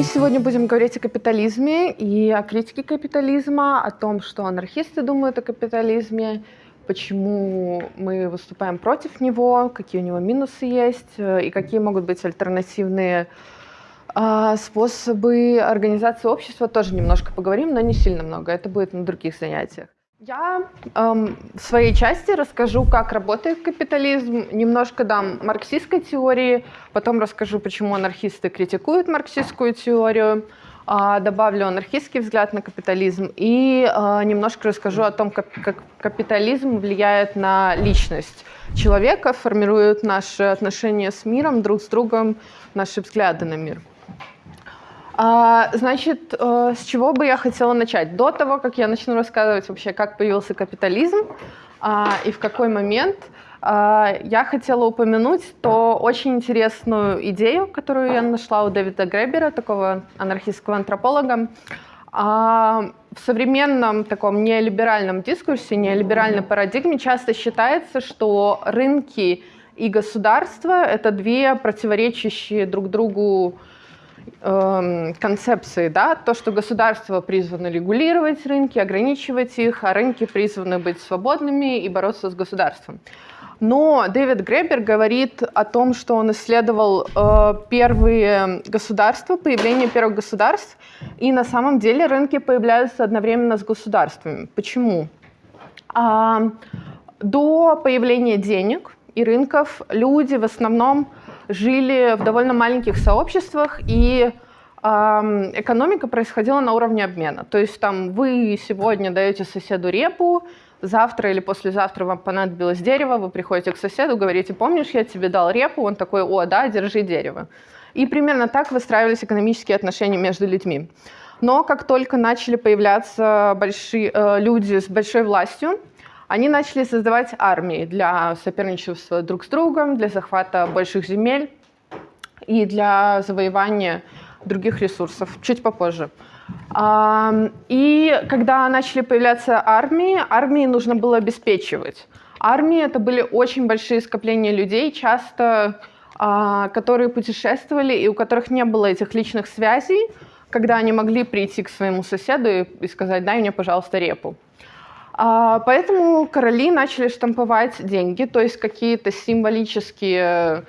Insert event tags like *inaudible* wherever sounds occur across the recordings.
Мы сегодня будем говорить о капитализме и о критике капитализма, о том, что анархисты думают о капитализме, почему мы выступаем против него, какие у него минусы есть э, и какие могут быть альтернативные э, способы организации общества. Тоже немножко поговорим, но не сильно много. Это будет на других занятиях. Я эм, в своей части расскажу, как работает капитализм, немножко дам марксистской теории, потом расскажу, почему анархисты критикуют марксистскую теорию, э, добавлю анархистский взгляд на капитализм и э, немножко расскажу о том, как, как капитализм влияет на личность человека, формирует наши отношения с миром, друг с другом, наши взгляды на мир. А, значит, э, с чего бы я хотела начать? До того, как я начну рассказывать вообще, как появился капитализм а, и в какой момент, а, я хотела упомянуть то очень интересную идею, которую я нашла у Дэвида Гребера, такого анархистского антрополога. В современном таком неолиберальном дискурсе, неолиберальной парадигме часто считается, что рынки и государство — это две противоречащие друг другу концепции, да, то, что государство призвано регулировать рынки, ограничивать их, а рынки призваны быть свободными и бороться с государством. Но Дэвид Гребер говорит о том, что он исследовал э, первые государства, появление первых государств, и на самом деле рынки появляются одновременно с государствами. Почему? А, до появления денег и рынков люди в основном жили в довольно маленьких сообществах, и экономика происходила на уровне обмена. То есть там вы сегодня даете соседу репу, завтра или послезавтра вам понадобилось дерево, вы приходите к соседу, говорите, помнишь, я тебе дал репу? Он такой, о, да, держи дерево. И примерно так выстраивались экономические отношения между людьми. Но как только начали появляться большие, э, люди с большой властью, они начали создавать армии для соперничества друг с другом, для захвата больших земель и для завоевания других ресурсов. Чуть попозже. И когда начали появляться армии, армии нужно было обеспечивать. Армии — это были очень большие скопления людей, часто а, которые путешествовали и у которых не было этих личных связей, когда они могли прийти к своему соседу и сказать, дай мне, пожалуйста, репу. А, поэтому короли начали штамповать деньги, то есть какие-то символические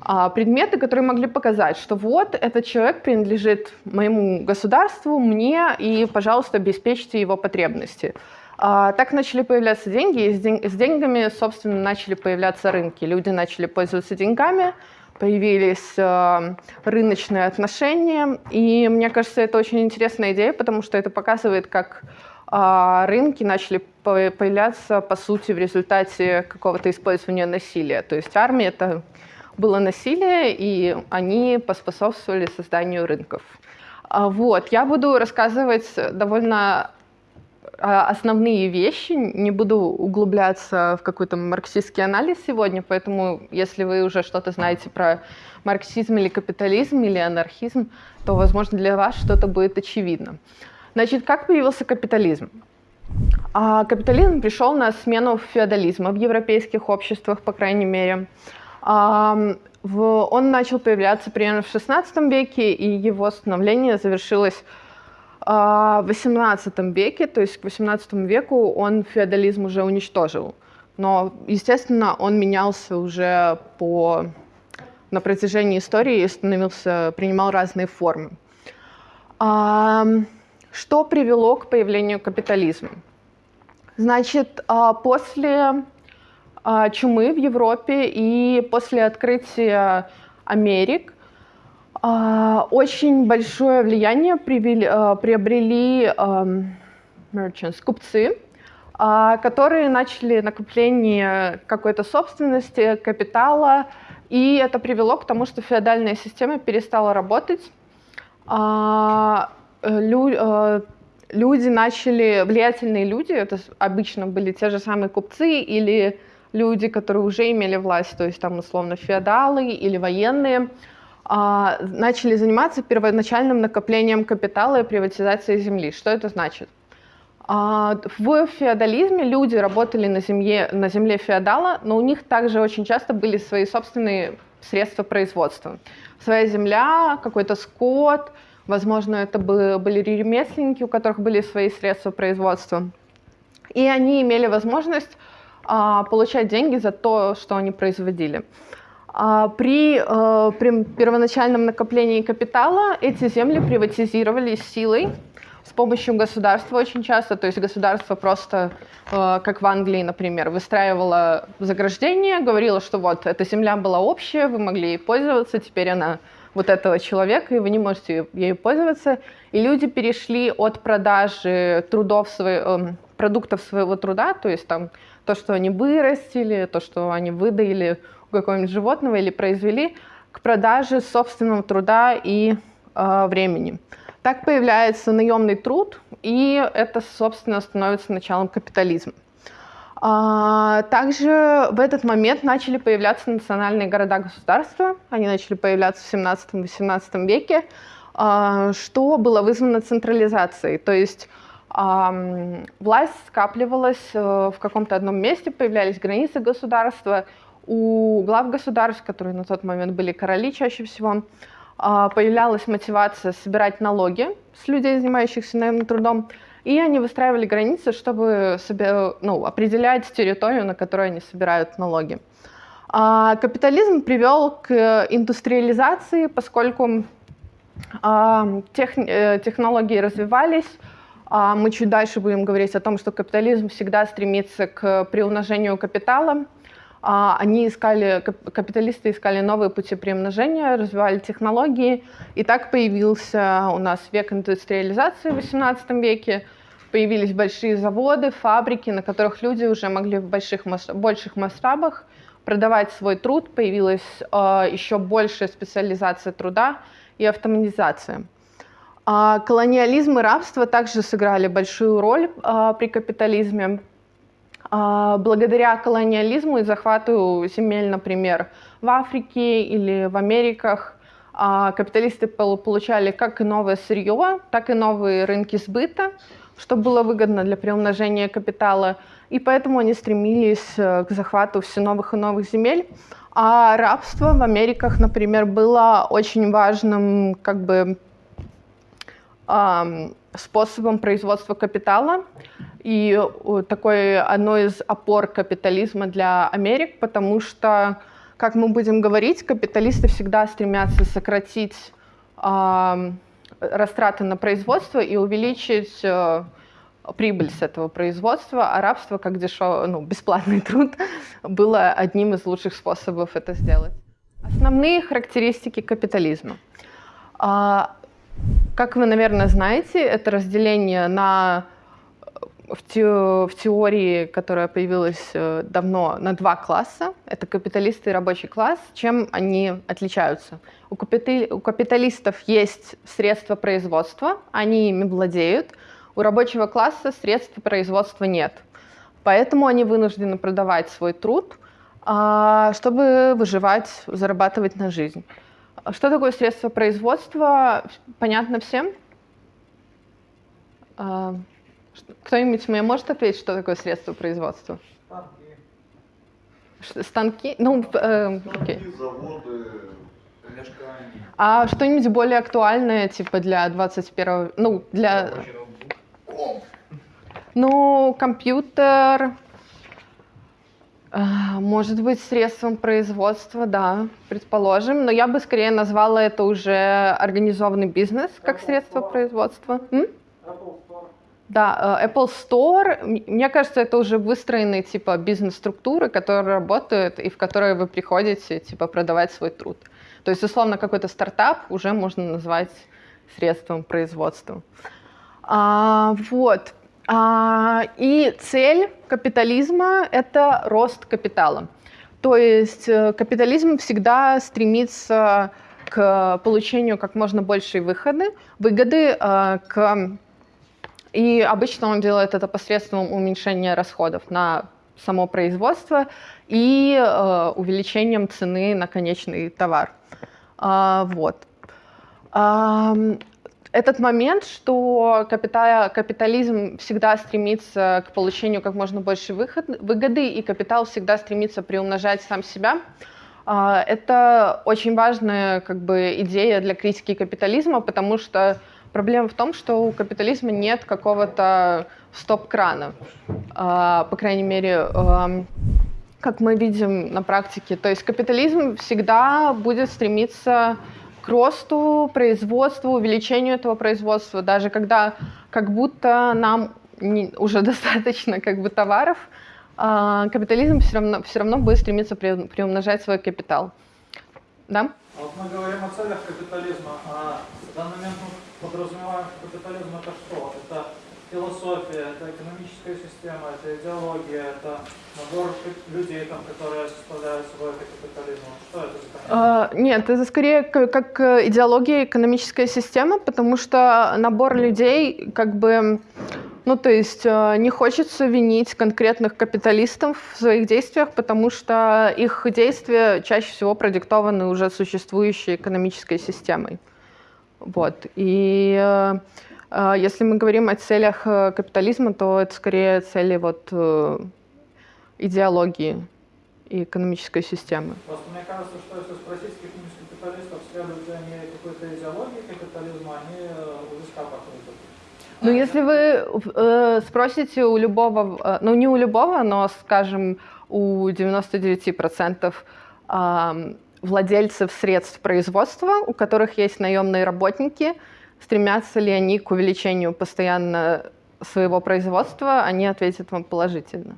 а, предметы, которые могли показать, что вот этот человек принадлежит моему государству, мне, и, пожалуйста, обеспечьте его потребности. А, так начали появляться деньги, и с деньгами, собственно, начали появляться рынки. Люди начали пользоваться деньгами, появились рыночные отношения, и мне кажется, это очень интересная идея, потому что это показывает, как рынки начали появляться, по сути, в результате какого-то использования насилия. То есть армия — это было насилие, и они поспособствовали созданию рынков. А вот, я буду рассказывать довольно а, основные вещи, не буду углубляться в какой-то марксистский анализ сегодня, поэтому если вы уже что-то знаете про марксизм или капитализм или анархизм, то, возможно, для вас что-то будет очевидно. Значит, как появился капитализм? А капитализм пришел на смену феодализма в европейских обществах, по крайней мере. А, он начал появляться примерно в XVI веке, и его становление завершилось а, в XVIII веке, то есть к XVIII веку он феодализм уже уничтожил. Но, естественно, он менялся уже по, на протяжении истории и становился, принимал разные формы. Что привело к появлению капитализма? Значит, а, после а, чумы в Европе и после открытия Америк а, очень большое влияние приобрели merchants, купцы, которые начали накопление какой-то собственности, капитала, и это привело к тому, что феодальная система перестала работать, лю, э, люди начали, влиятельные люди, это обычно были те же самые купцы или люди, которые уже имели власть, то есть там условно феодалы или военные, а, начали заниматься первоначальным накоплением капитала и приватизацией земли. Что это значит? А, в феодализме люди работали на земле, на земле феодала, но у них также очень часто были свои собственные средства производства. Своя земля, какой-то скот, возможно, это были ремесленники, у которых были свои средства производства. И они имели возможность а, получать деньги за то, что они производили. А, при, э, при первоначальном накоплении капитала эти земли приватизировались силой с помощью государства очень часто. То есть государство просто, э, как в Англии, например, выстраивало заграждение, говорило, что вот эта земля была общая, вы могли ей пользоваться, теперь она вот этого человека, и вы не можете ею пользоваться. И люди перешли от продажи трудов своих, эм, продуктов своего труда, то есть там то, что они вырастили, то, что они выдаили у какого-нибудь животного или произвели, к продаже собственного труда и э, времени. Так появляется наемный труд, и это, собственно, становится началом капитализма. А, также в этот момент начали появляться национальные города-государства. Они начали появляться в 17-18 веке, а, что было вызвано централизацией. То есть власть скапливалась э, в каком-то одном месте, появлялись границы государства. У глав государств, которые на тот момент были короли чаще всего, а, появлялась мотивация собирать налоги с людей, занимающихся наемным трудом, и они выстраивали границы, чтобы себе, ну, определять территорию, на которой они собирают налоги. А капитализм привел к индустриализации, поскольку а, тех, э, технологии развивались, а мы чуть дальше будем говорить о том, что капитализм всегда стремится к приумножению капитала. А, они искали, капиталисты искали новые пути приумножения, развивали технологии. И так появился у нас век индустриализации в XVIII веке. Появились большие заводы, фабрики, на которых люди уже могли в больших, больших масштабах продавать свой труд. Появилась э, еще большая специализация труда и автоматизация. А колониализм и рабство также сыграли большую роль а, при капитализме. А, благодаря колониализму и захвату земель, например, в Африке или в Америках, а, капиталисты получали как и новое сырье, так и новые рынки сбыта, что было выгодно для приумножения капитала, и поэтому они стремились э, к захвату все новых и новых земель. А рабство в Америках, например, было очень важным как бы способом производства капитала и такой одной из опор капитализма для Америк, потому что, как мы будем говорить, капиталисты всегда стремятся сократить э, растраты на производство и увеличить э, прибыль с этого производства, а рабство, как дешевый, ну, бесплатный *laughs* труд, было одним из лучших способов это сделать. Основные характеристики капитализма. Как вы, наверное, знаете, это разделение на в, те, в теории, которая появилась э, давно, на два класса. Это капиталисты и рабочий класс. Чем они отличаются? У, капитали, у капиталистов есть средства производства, они ими владеют. У рабочего класса средств производства нет. Поэтому они вынуждены продавать свой труд, а, чтобы выживать, зарабатывать на жизнь. Что такое средство производства? Понятно всем? А, кто-нибудь мне может ответить, что такое средство производства? Станки. Станки? Ну, э, окей. заводы, помешкания. А что-нибудь более актуальное, типа для 21 ну, для... Ну, компьютер, может быть, средством производства, да, предположим, но я бы скорее назвала это уже организованный бизнес как Apple средство Store. производства. М? Apple Store. Да, э, Apple Store, мне кажется, это уже выстроенные типа бизнес-структуры, которые работают и в которые вы приходите типа продавать свой труд. То есть, условно, какой-то стартап уже можно назвать средством производства. А, вот. А, и цель капитализма – это рост капитала. То есть э, капитализм всегда стремится к получению как можно большей выходы, выгоды, э, к... и обычно он делает это посредством уменьшения расходов на само производство и э, увеличением цены на конечный товар. А, вот этот момент, что капитал, капитализм всегда стремится к получению как можно больше выход, выгоды, и капитал всегда стремится приумножать сам себя, А, это очень важная как бы, идея для критики капитализма, потому что проблема в том, что у капитализма нет какого-то стоп-крана. А, по крайней мере, как мы видим на практике. То есть капитализм всегда будет стремиться к росту производства, увеличению этого производства, даже когда как будто нам не, уже *laughs* достаточно как бы товаров, э, капитализм все равно, все равно будет стремиться при, приумножать свой капитал. Да? Вот мы говорим о целях капитализма, а в данный момент мы подразумеваем, что капитализм это что? Это философия, это экономическая система, это идеология, это набор людей, там, которые составляют это капитализм. Что это за а, Нет, это скорее как идеология, экономическая система, потому что набор людей как бы ну, то есть э, не хочется винить конкретных капиталистов в своих действиях, потому что их действия чаще всего продиктованы уже существующей экономической системой. Вот. И э, если мы говорим о целях капитализма, то это скорее цели вот, идеологии и экономической системы. Просто мне кажется, что если спросить каких-нибудь капиталистов, следуют ли они какой-то идеологии капитализма, они у виска похнут. Ну, если вы э, спросите у любого, э, ну не у любого, но, скажем, у 99% э, владельцев средств производства, у которых есть наемные работники, стремятся ли они к увеличению постоянно своего производства, они ответят вам положительно.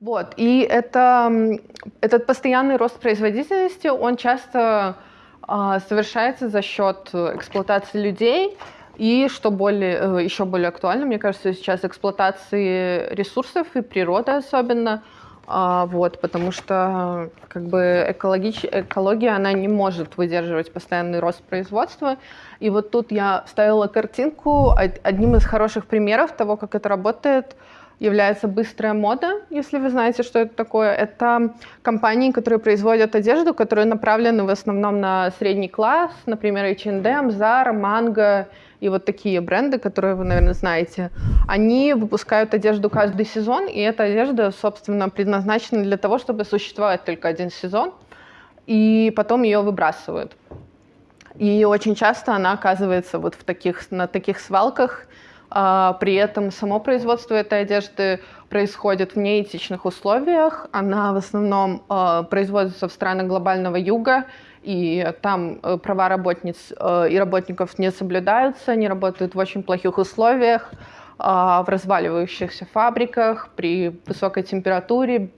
Вот, и это, этот постоянный рост производительности, он часто э, совершается за счет эксплуатации людей, и что более, э, еще более актуально, мне кажется, сейчас эксплуатации ресурсов и природы особенно, вот, потому что как бы экологич... экология, она не может выдерживать постоянный рост производства. И вот тут я вставила картинку. Одним из хороших примеров того, как это работает, является быстрая мода, если вы знаете, что это такое. Это компании, которые производят одежду, которые направлены в основном на средний класс, например, H&M, Zara, Mango и вот такие бренды, которые вы, наверное, знаете, они выпускают одежду каждый сезон, и эта одежда, собственно, предназначена для того, чтобы существовать только один сезон, и потом ее выбрасывают. И очень часто она оказывается вот в таких, на таких свалках, а, при этом само производство этой одежды происходит в неэтичных условиях. Она в основном а, производится в странах глобального юга, и там э, права работниц э, и работников не соблюдаются, они работают в очень плохих условиях, а, в разваливающихся фабриках, при высокой температуре,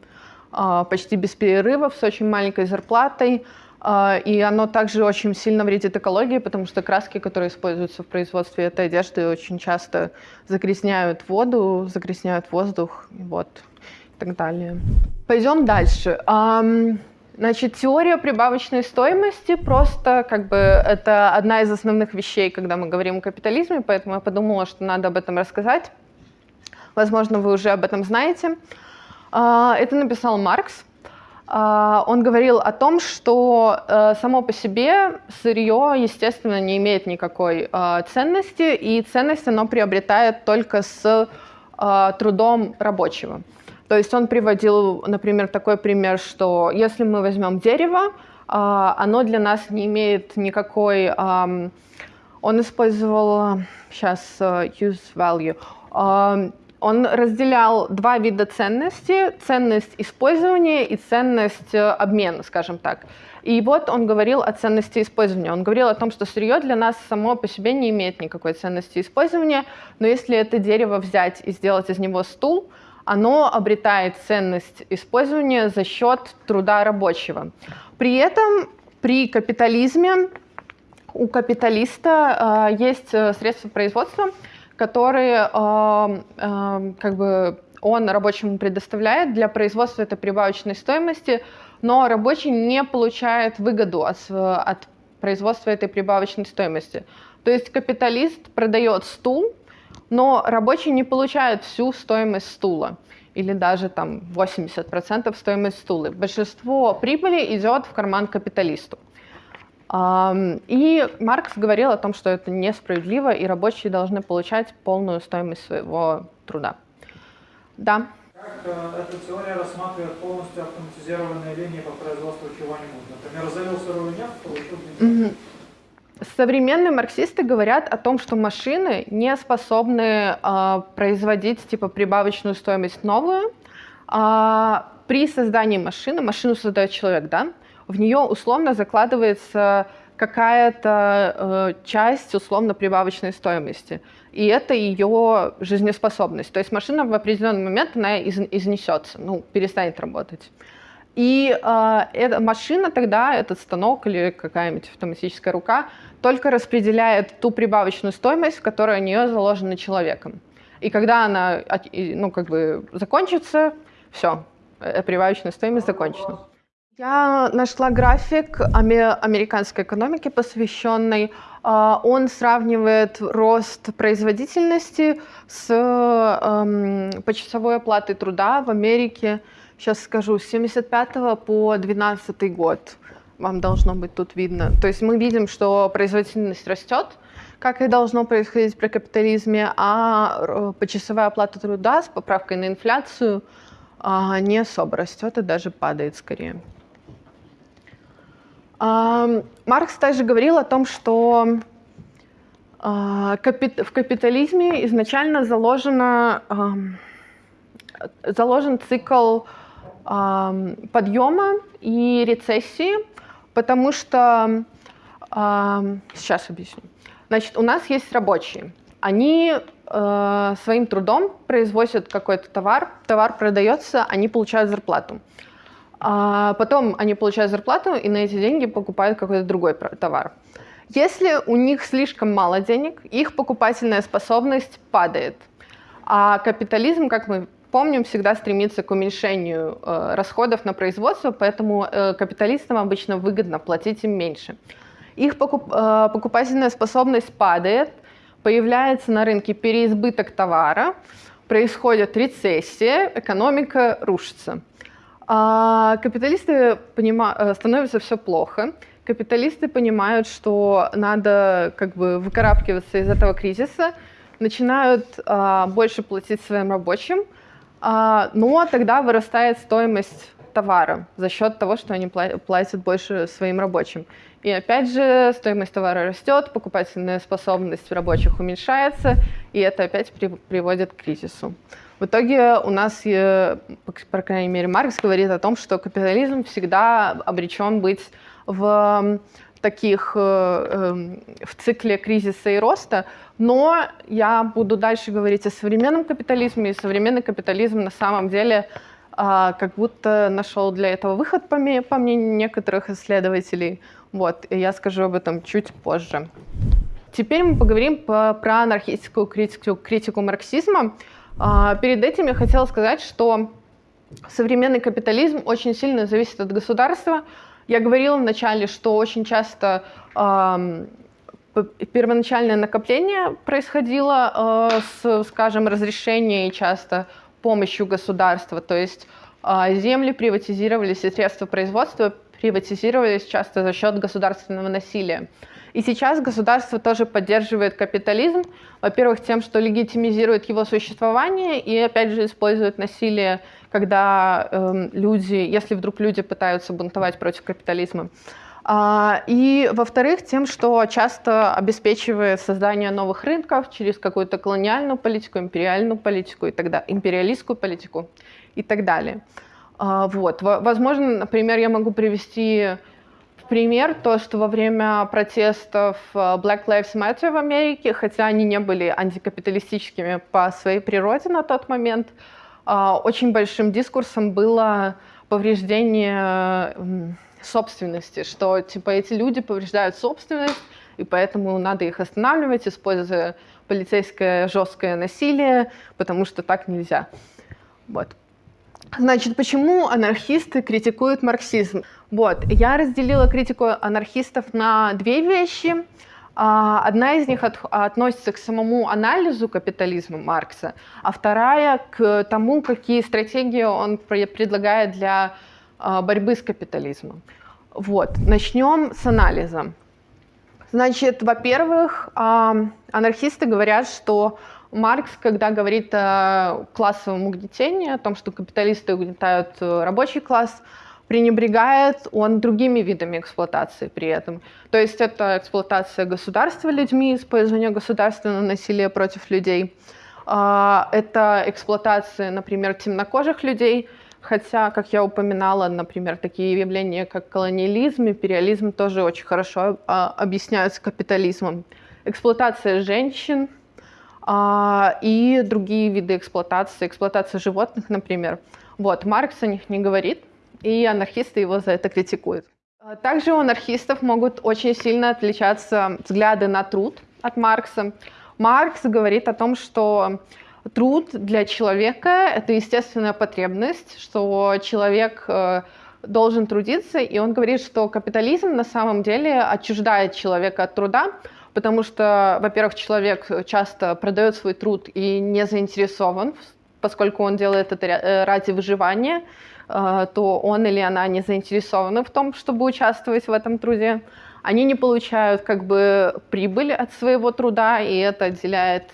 почти без перерывов, с очень маленькой зарплатой. А, и оно также очень сильно вредит экологии, потому что краски, которые используются в производстве этой одежды, очень часто загрязняют воду, загрязняют воздух вот, и так далее. Пойдем дальше. Значит, теория прибавочной стоимости просто как бы это одна из основных вещей, когда мы говорим о капитализме, поэтому я подумала, что надо об этом рассказать. Возможно, вы уже об этом знаете. А, это написал Маркс. А, он говорил о том, что э, само по себе сырье, естественно, не имеет никакой а, ценности, и ценность оно приобретает только с трудом рабочего. То есть он приводил, например, такой пример, что если мы возьмем дерево, оно для нас не имеет никакой... Он использовал, сейчас, э, use value он разделял два вида ценности. Ценность использования и ценность э, обмена, скажем так. И вот он говорил о ценности использования. Он говорил о том, что сырье для нас само по себе не имеет никакой ценности использования, но если это дерево взять и сделать из него стул, оно обретает ценность использования за счет труда рабочего. При этом при капитализме у капиталиста э, есть э, средства производства, которые э, э, как бы он рабочему предоставляет для производства этой прибавочной стоимости, но рабочий не получает выгоду от, от производства этой прибавочной стоимости. То есть капиталист продает стул, но рабочий не получает всю стоимость стула или даже там 80% стоимость стула. Большинство прибыли идет в карман капиталисту. И Маркс говорил о том, что это несправедливо, и рабочие должны получать полную стоимость своего труда. Да. Как э, эта теория рассматривает полностью автоматизированные линии по производству чего-нибудь? Например, залил сырую нефть, получил бензин. Современные марксисты говорят о том, что машины не способны а, производить типа прибавочную стоимость новую. А, при создании машины, машину создает человек, да, в нее условно закладывается какая-то э, часть условно прибавочной стоимости. И это ее жизнеспособность. То есть машина в определенный момент она из, изнесется, ну, перестанет работать. И э, эта машина тогда, этот станок или какая-нибудь автоматическая рука, только распределяет ту прибавочную стоимость, которая у нее заложена человеком. И когда она ну, как бы закончится, все, прибавочная стоимость закончена. Я нашла график американской экономики, посвященный. А, он сравнивает рост производительности с эм, почасовой оплатой труда в Америке. Сейчас скажу, с 75 по 12 год. Вам должно быть тут видно. То есть мы видим, что производительность растет, как и должно происходить при капитализме, а почасовая оплата труда с поправкой на инфляцию а, не особо растет и даже падает скорее. Маркс также говорил о том, что а, в капитализме изначально заложено, заложен цикл подъема и рецессии, потому что... Сейчас объясню. Значит, у нас есть рабочие. Они э, своим трудом производят какой-то товар, товар продается, они получают зарплату. А потом они получают зарплату и на эти деньги покупают какой-то другой товар. Если у них слишком мало денег, их покупательная способность падает. А капитализм, как мы помним, всегда стремится к уменьшению э, расходов на производство, поэтому э, капиталистам обычно выгодно платить им меньше. Их покуп, э, покупательная способность падает, появляется на рынке переизбыток товара, происходит рецессия, экономика рушится. А капиталисты понима... Э, становятся все плохо. Капиталисты понимают, что надо как бы выкарабкиваться из этого кризиса, начинают а, больше платить своим рабочим, но тогда вырастает стоимость товара за счет того, что они платят больше своим рабочим. И опять же, стоимость товара растет, покупательная способность рабочих уменьшается, и это опять при, приводит к кризису. В итоге у нас, по крайней мере, Маркс говорит о том, что капитализм всегда обречен быть в таких э, эм, в цикле кризиса и роста, но я буду дальше говорить о современном капитализме, и современный капитализм на самом деле а, как будто нашел для этого выход, по, мнению некоторых исследователей. Вот, и я скажу об этом чуть позже. Теперь мы поговорим про анархистскую критику, критику марксизма. А, перед этим я хотела сказать, что современный капитализм очень сильно зависит от государства. Я говорила вначале, что очень часто первоначальное накопление происходило э, с, скажем, разрешения и часто помощью государства. То есть э, земли приватизировались и средства производства приватизировались часто за счет государственного насилия. И сейчас государство тоже поддерживает капитализм, во-первых, тем, что легитимизирует его существование и, опять же, использует насилие, когда э, люди, если вдруг люди пытаются бунтовать против капитализма. А, и, во-вторых, тем, что часто обеспечивает создание новых рынков через какую-то колониальную политику, империальную политику и так далее, империалистскую политику и так далее. А, вот. Возможно, например, я могу привести пример то, что во время протестов э, Black Lives Matter в Америке, хотя они не были антикапиталистическими по своей природе на тот момент, очень большим дискурсом было повреждение собственности, что типа эти люди повреждают собственность, и поэтому надо их останавливать, используя полицейское жесткое насилие, потому что так нельзя. Вот. Значит, почему анархисты критикуют марксизм? Вот, я разделила критику анархистов на две вещи. А, одна из них от, относится к самому анализу капитализма Маркса, а вторая к тому, какие стратегии он предлагает для а, борьбы с капитализмом. Вот, начнем с анализа. Значит, во-первых, анархисты говорят, что Маркс, когда говорит о классовом угнетении, о том, что капиталисты угнетают э, рабочий класс, пренебрегает он другими видами эксплуатации при этом. То есть это эксплуатация государства людьми, использование государственного насилия против людей. А, это эксплуатация, например, темнокожих людей, хотя, как я упоминала, например, такие явления, как колониализм, империализм тоже очень хорошо а, объясняются капитализмом. Эксплуатация женщин а, и другие виды эксплуатации, эксплуатация животных, например. Вот, Маркс о них не говорит, и анархисты его за это критикуют. А также у анархистов могут очень сильно отличаться взгляды на труд от Маркса. Маркс говорит о том, что труд для человека — это естественная потребность, что человек э, должен трудиться, и он говорит, что капитализм на самом деле отчуждает человека от труда, потому что, во-первых, человек часто продает свой труд и не заинтересован, поскольку он делает это э, ради выживания, то он или она не заинтересованы в том, чтобы участвовать в этом труде. Они не получают как бы прибыль от своего труда, и это отделяет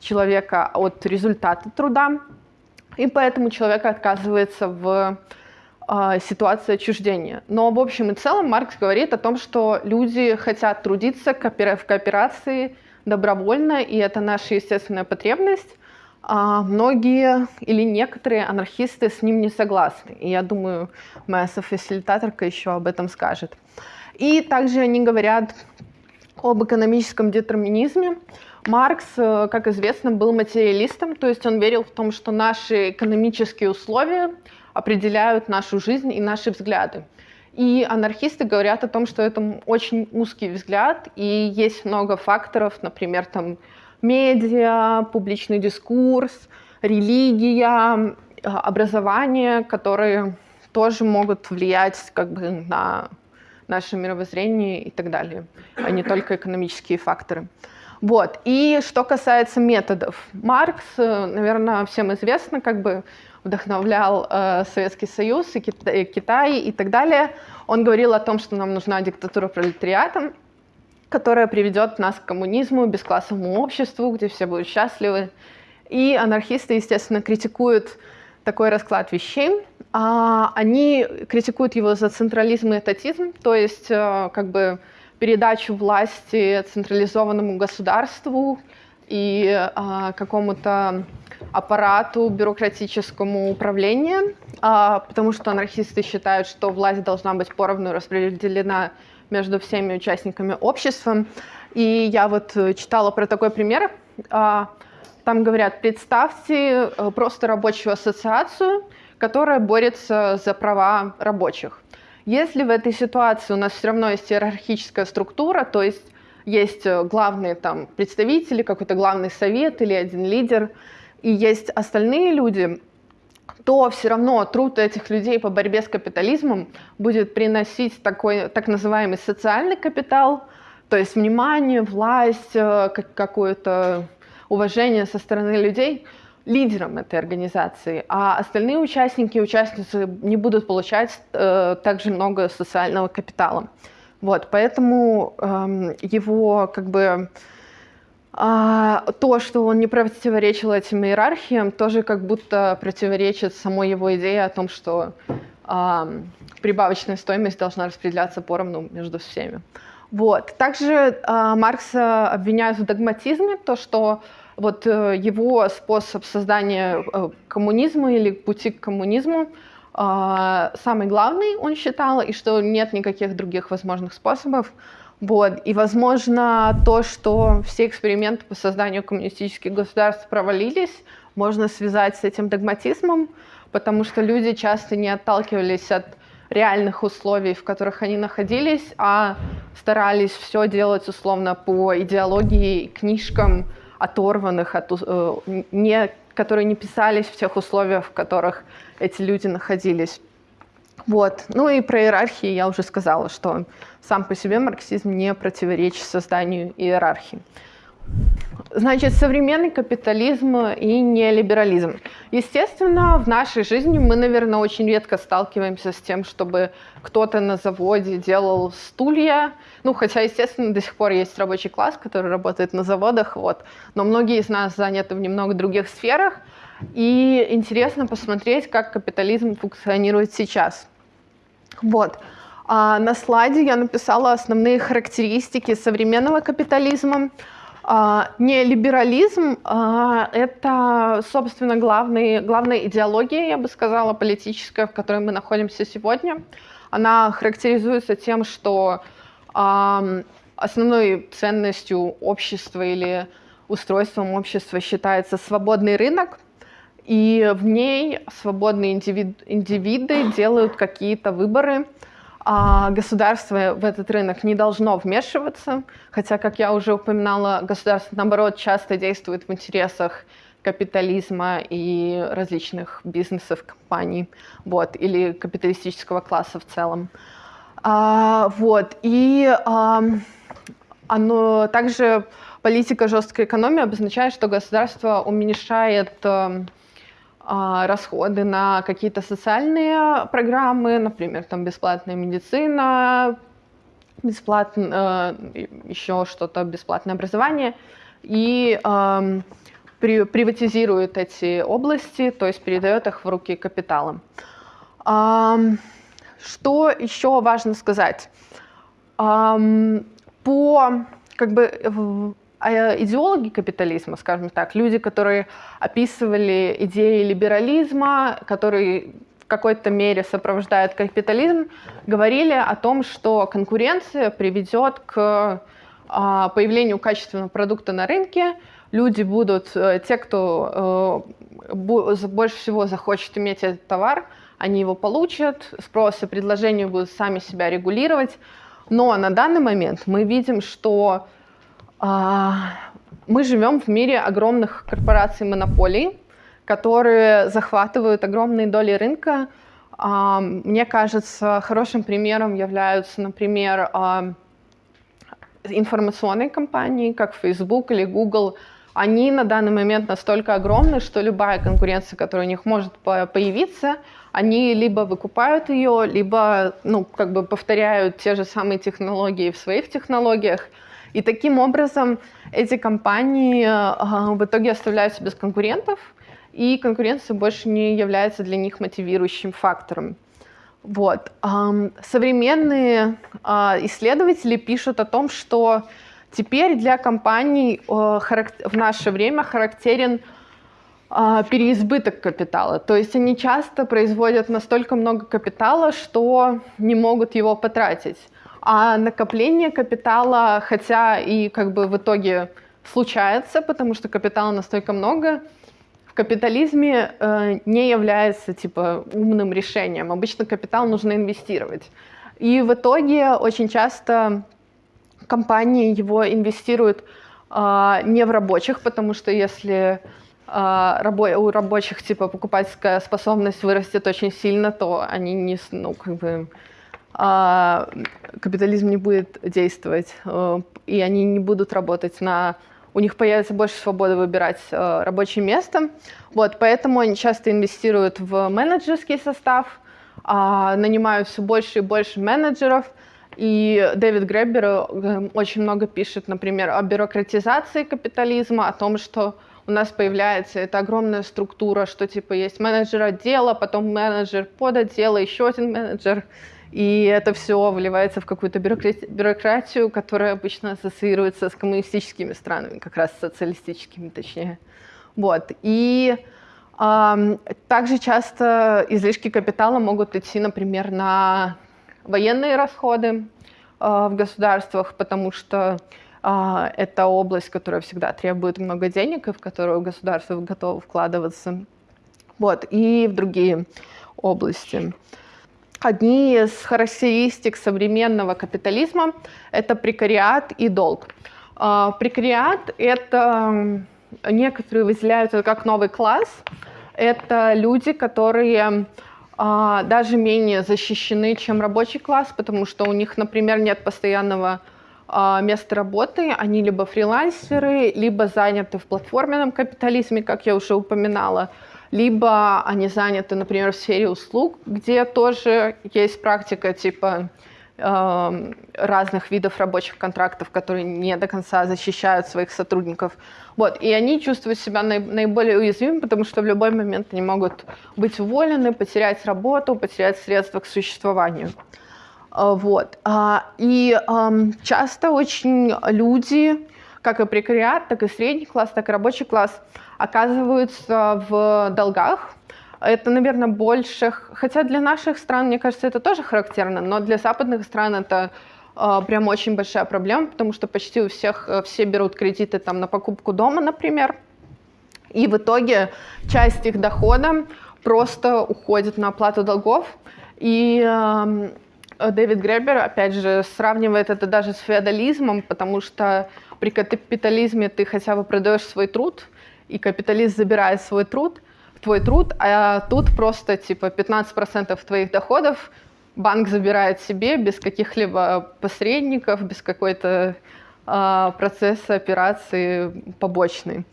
человека от результата труда. И поэтому человек отказывается в э, ситуации отчуждения. Но в общем и целом Маркс говорит о том, что люди хотят трудиться в кооперации добровольно, и это наша естественная потребность многие или некоторые анархисты с ним не согласны. И я думаю, моя софасилитаторка еще об этом скажет. И также они говорят об экономическом детерминизме. Маркс, э, как известно, был материалистом, то есть он верил в том, что наши экономические условия определяют нашу жизнь и наши взгляды. И анархисты говорят о том, что это очень узкий взгляд, и есть много факторов, например, там, медиа, публичный дискурс, религия, э, образование, которые тоже могут влиять как бы на наше мировоззрение и так далее, а не только экономические факторы. Вот. И что касается методов. Маркс, э, наверное, всем известно, как бы вдохновлял э, Советский Союз и Китай, Китай и так далее. Он говорил о том, что нам нужна диктатура пролетариата, которая приведет нас к коммунизму, бесклассовому обществу, где все будут счастливы. И анархисты, естественно, критикуют такой расклад вещей. А они критикуют его за централизм и этатизм, то есть э, как бы передачу власти централизованному государству и а, какому-то аппарату бюрократическому управлению, а, потому что анархисты считают, что власть должна быть поровну распределена между всеми участниками общества. И я вот э, читала про такой пример. А, там говорят, представьте э, просто рабочую ассоциацию, которая борется за права рабочих. Если в этой ситуации у нас все равно есть иерархическая структура, то есть есть э, главные там представители, какой-то главный совет или один лидер, и есть остальные люди, то все равно труд этих людей по борьбе с капитализмом будет приносить такой так называемый социальный капитал, то есть внимание, власть, э, какое-то уважение со стороны людей лидерам этой организации, а остальные участники и участницы не будут получать э, также много социального капитала. Вот, поэтому э, его как бы а, то, что он не противоречил этим иерархиям, тоже как будто противоречит самой его идее о том, что а, прибавочная стоимость должна распределяться поровну между всеми. Вот. Также а, Маркса обвиняют в догматизме, то, что вот э, его способ создания э, коммунизма или пути к коммунизму а, самый главный, он считал, и что нет никаких других возможных способов. Вот. И, возможно, то, что все эксперименты по созданию коммунистических государств провалились, можно связать с этим догматизмом, потому что люди часто не отталкивались от реальных условий, в которых они находились, а старались все делать условно по идеологии, книжкам, оторванных от, э, не, которые не писались в тех условиях, в которых эти люди находились. Вот. Ну и про иерархии я уже сказала, что сам по себе марксизм не противоречит созданию иерархии. Значит, современный капитализм и нелиберализм. Естественно, в нашей жизни мы, наверное, очень редко сталкиваемся с тем, чтобы кто-то на заводе делал стулья. Ну, хотя, естественно, до сих пор есть рабочий класс, который работает на заводах, вот. Но многие из нас заняты в немного других сферах. И интересно посмотреть, как капитализм функционирует сейчас. Вот. А на слайде я написала основные характеристики современного капитализма. А, Неолиберализм а, – это, собственно, главный, главная идеология, я бы сказала, политическая, в которой мы находимся сегодня. Она характеризуется тем, что основной ценностью общества или устройством общества считается свободный рынок, и в ней свободные индивид, индивиды делают какие-то выборы – а государство в этот рынок не должно вмешиваться, хотя, как я уже упоминала, государство, наоборот, часто действует в интересах капитализма и различных бизнесов, компаний, вот, или капиталистического класса в целом. А, вот, и а, оно также политика жесткой экономии обозначает, что государство уменьшает расходы на какие-то социальные программы, например, там бесплатная медицина, бесплатно, э, еще что-то, бесплатное образование, и э, при, приватизирует эти области, то есть передает их в руки капитала. Э, что еще важно сказать? По как бы а идеологи капитализма, скажем так, люди, которые описывали идеи либерализма, которые в какой-то мере сопровождают капитализм, говорили о том, что конкуренция приведет к а, появлению качественного продукта на рынке, люди будут, э, те, кто э, больше всего захочет иметь этот товар, они его получат, спрос и предложение будут сами себя регулировать. Но на данный момент мы видим, что а, мы живем в мире огромных корпораций монополий, которые захватывают огромные доли рынка. А, мне кажется, хорошим примером являются, например, а, информационные компании, как Facebook или Google. Они на данный момент настолько огромны, что любая конкуренция, которая у них может появиться, они либо выкупают ее, либо ну, как бы повторяют те же самые технологии в своих технологиях – и таким образом эти компании э, в итоге оставляются без конкурентов, и конкуренция больше не является для них мотивирующим фактором. Вот. Современные а, исследователи пишут о том, что теперь для компаний э, в наше время характерен а, переизбыток капитала. То есть они часто производят настолько много капитала, что не могут его потратить. А накопление капитала, хотя и как бы в итоге случается, потому что капитала настолько много, в капитализме э, не является типа умным решением. Обычно капитал нужно инвестировать. И в итоге очень часто компании его инвестируют э, не в рабочих, потому что если э, рабо у рабочих типа покупательская способность вырастет очень сильно, то они не, ну, как бы, а, капитализм не будет действовать, э, и они не будут работать на... У них появится больше свободы выбирать э, рабочее место. Вот, поэтому они часто инвестируют в менеджерский состав, а, нанимают все больше и больше менеджеров. И Дэвид Греббер э, очень много пишет, например, о бюрократизации капитализма, о том, что у нас появляется эта огромная структура, что типа есть менеджер отдела, потом менеджер под отдела, еще один менеджер, и это все вливается в какую-то бюрократию, которая обычно ассоциируется с коммунистическими странами, как раз социалистическими точнее. Вот. И э, также часто излишки капитала могут идти, например, на военные расходы э, в государствах, потому что э, это область, которая всегда требует много денег, и в которую государство готово вкладываться. Вот. И в другие области. Одни из характеристик современного капитализма – это прекариат и долг. А, прекариат – это некоторые выделяют это как новый класс. Это люди, которые а, даже менее защищены, чем рабочий класс, потому что у них, например, нет постоянного а, место работы, они либо фрилансеры, либо заняты в платформенном капитализме, как я уже упоминала, либо они заняты, например, в сфере услуг, где тоже есть практика типа э, разных видов рабочих контрактов, которые не до конца защищают своих сотрудников. Вот. И они чувствуют себя наиболее уязвимыми, потому что в любой момент они могут быть уволены, потерять работу, потерять средства к существованию. А, вот. А, и часто очень люди, как и прекариат, так и средний класс, так и рабочий класс, оказываются в долгах. Это, наверное, больше... Хотя для наших стран, мне кажется, это тоже характерно, но для западных стран это э, прям очень большая проблема, потому что почти у всех э, все берут кредиты там, на покупку дома, например. И в итоге часть их дохода просто уходит на оплату долгов. И э, Дэвид Гребер, опять же, сравнивает это даже с феодализмом, потому что при капитализме ты хотя бы продаешь свой труд, и капиталист забирает свой труд, твой труд, а тут просто типа 15% твоих доходов банк забирает себе без каких-либо посредников, без какой-то э, процесса операции побочной.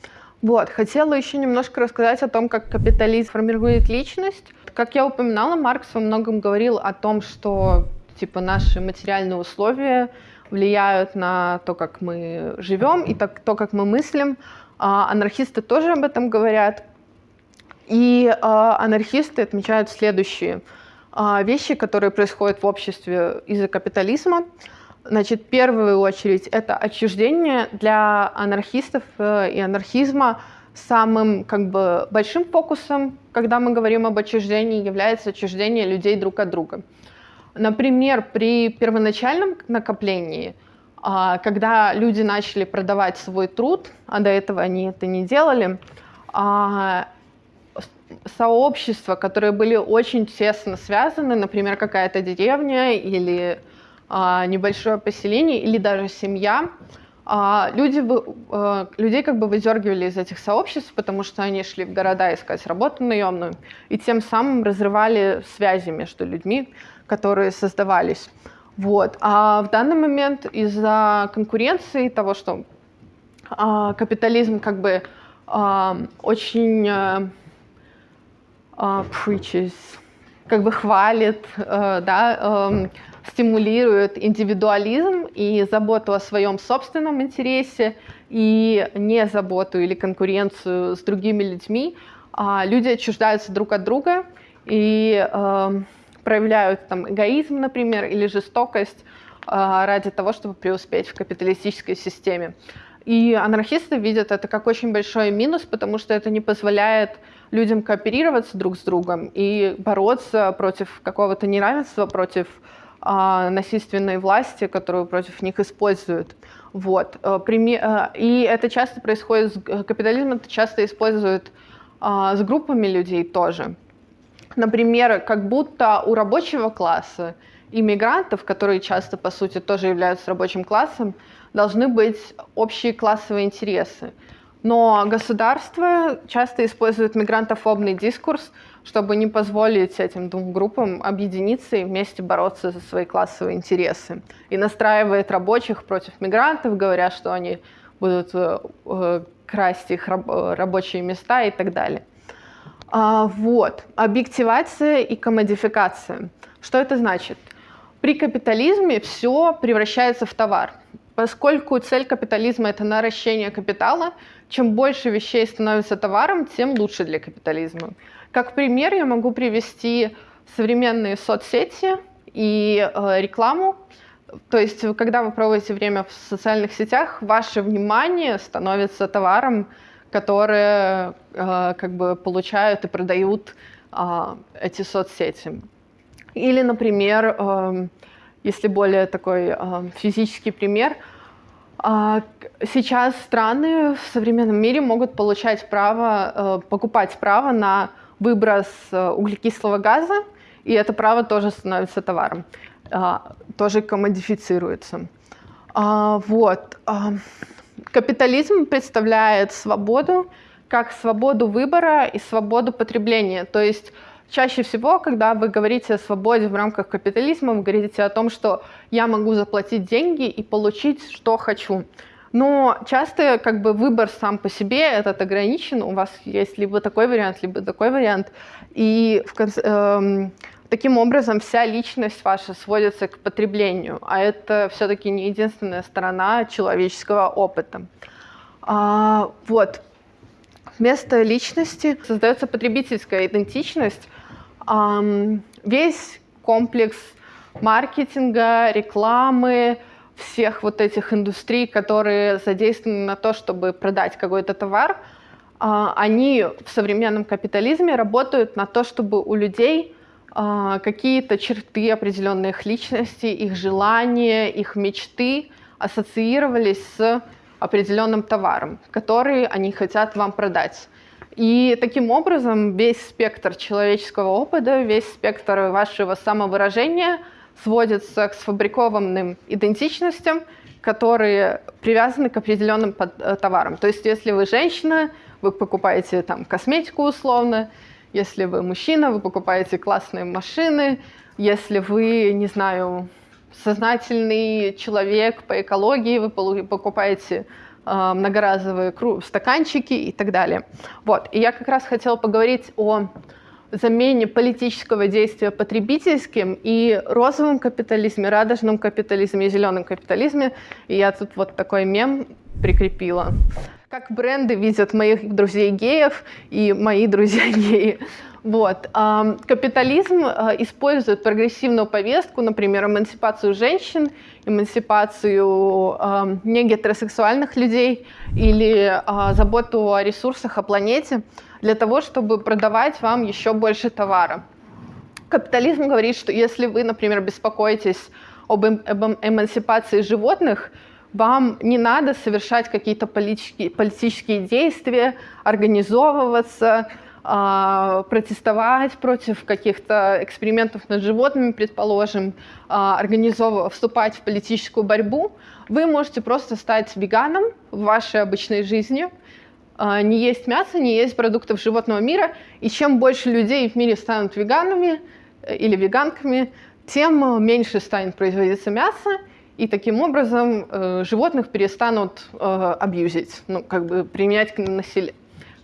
Вот, хотела еще немножко рассказать о том, как капитализм формирует личность. Как я упоминала, Маркс во многом говорил о том, что типа наши материальные условия влияют на то, как мы живем и так, то, как мы мыслим. А анархисты тоже об этом говорят. И а, анархисты отмечают следующие а, вещи, которые происходят в обществе из-за капитализма. Значит, в первую очередь это отчуждение для анархистов э, и анархизма самым как бы большим фокусом, когда мы говорим об отчуждении, является отчуждение людей друг от друга. Например, при первоначальном накоплении, а, когда люди начали продавать свой труд, а до этого они это не делали, а, сообщества, которые были очень тесно связаны, например, какая-то деревня или небольшое поселение или даже семья, люди, людей как бы выдергивали из этих сообществ, потому что они шли в города искать работу наемную, и тем самым разрывали связи между людьми, которые создавались. Вот. А в данный момент из-за конкуренции, того, что а, капитализм как бы а, очень а, а, preaches, как бы хвалит, а, да, а, стимулирует индивидуализм и заботу о своем собственном интересе и не заботу или конкуренцию с другими людьми, а люди отчуждаются друг от друга и э, проявляют там эгоизм, например, или жестокость э, ради того, чтобы преуспеть в капиталистической системе. И анархисты видят это как очень большой минус, потому что это не позволяет людям кооперироваться друг с другом и бороться против какого-то неравенства, против э, насильственной власти, которую против них используют. Вот. Э, э, и это часто происходит с капитализмом, это часто используют с группами людей тоже. Например, как будто у рабочего класса иммигрантов, которые часто, по сути, тоже являются рабочим классом, должны быть общие классовые интересы. Но государство часто использует мигрантофобный дискурс, чтобы не позволить этим двум группам объединиться и вместе бороться за свои классовые интересы. И настраивает рабочих против мигрантов, говоря, что они будут э, э, красть их рабочие места и так далее. А, вот. Объективация и комодификация. Что это значит? При капитализме все превращается в товар. Поскольку цель капитализма – это наращение капитала, чем больше вещей становится товаром, тем лучше для капитализма. Как пример я могу привести современные соцсети и э, рекламу. То есть, когда вы проводите время в социальных сетях, ваше внимание становится товаром, которые э, как бы получают и продают э, эти соцсети. Или, например, э, если более такой э, физический пример, э, сейчас страны в современном мире могут получать право, покупать право на выброс углекислого газа, и это право тоже становится товаром, э, тоже коммодифицируется. А, вот. Капитализм представляет свободу как свободу выбора и свободу потребления. То есть чаще всего, когда вы говорите о свободе в рамках капитализма, вы говорите о том, что я могу заплатить деньги и получить, что хочу. Но часто как бы выбор сам по себе этот ограничен. У вас есть либо такой вариант, либо такой вариант. И в конце, эм, таким образом вся личность ваша сводится к потреблению. А это все-таки не единственная сторона человеческого опыта. А, вот. Вместо личности создается потребительская идентичность. Um, весь комплекс маркетинга, рекламы, всех вот этих индустрий, которые задействованы на то, чтобы продать какой-то товар, uh, они в современном капитализме работают на то, чтобы у людей какие-то черты определенной их личности, их желания, их мечты ассоциировались с определенным товаром, который они хотят вам продать. И таким образом весь спектр человеческого опыта, весь спектр вашего самовыражения сводится к сфабрикованным идентичностям, которые привязаны к определенным э, товарам. То есть если вы женщина, вы покупаете там косметику условно, если вы мужчина, вы покупаете классные машины, если вы, не знаю, сознательный человек по экологии, вы покупаете э, многоразовые стаканчики и так далее. Вот. И я как раз хотела поговорить о замене политического действия потребительским и розовом капитализме, радужном капитализме и зеленом капитализме. И я тут вот такой мем прикрепила. Как бренды видят моих друзей геев и мои друзья геи. Вот. Капитализм э, использует прогрессивную повестку, например, эмансипацию женщин, эмансипацию негетеросексуальных людей или а, заботу о ресурсах, о планете, для того, чтобы продавать вам еще больше товара. Капитализм говорит, что если вы, например, беспокоитесь об, эм, эм, эмансипации животных, вам не надо совершать какие-то политические, политические действия, организовываться, а, протестовать против каких-то экспериментов над животными, предположим, а, организовывать, вступать в политическую борьбу, вы можете просто стать веганом в вашей обычной жизни, а, не есть мясо, не есть продуктов животного мира, и чем больше людей в мире станут веганами э, или веганками, тем меньше станет производиться мясо, и таким образом э, животных перестанут э, абьюзить, ну, как бы применять к населению.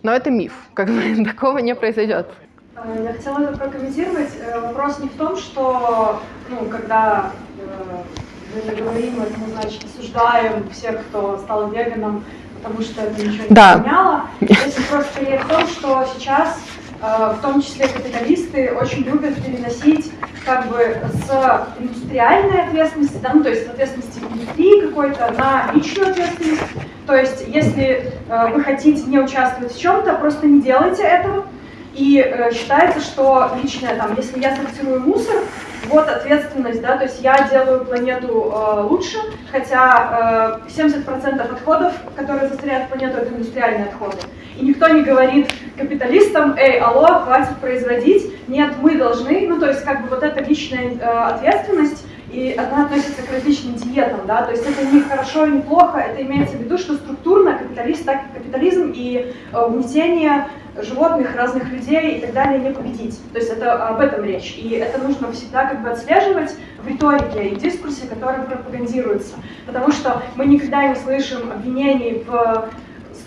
Но это миф, *laughs* как бы такого не произойдет. Э, я хотела это прокомментировать. Э, вопрос не в том, что, ну, когда э, мы говорим, это мы, значит, осуждаем всех, кто стал веганом, потому что это ничего не да. поменяло. *laughs* Здесь вопрос скорее в том, что сейчас в том числе капиталисты очень любят переносить как бы с индустриальной ответственности, да, ну, то есть с ответственности индустрии какой-то на личную ответственность. То есть, если э, вы хотите не участвовать в чем-то, просто не делайте этого. И э, считается, что личное, там, если я сортирую мусор, вот ответственность, да, то есть я делаю планету э, лучше, хотя э, 70% отходов, которые засоряют планету, это индустриальные отходы. И никто не говорит капиталистам, эй, алло, хватит производить, нет, мы должны, ну то есть как бы вот эта личная э, ответственность, и она относится к различным диетам, да, то есть это не хорошо и не плохо, это имеется в виду, что структурно капиталист, так капитализм и э, угнетение животных, разных людей и так далее не победить. То есть это об этом речь. И это нужно всегда как бы отслеживать в риторике и в дискурсе, который пропагандируется. Потому что мы никогда не слышим обвинений в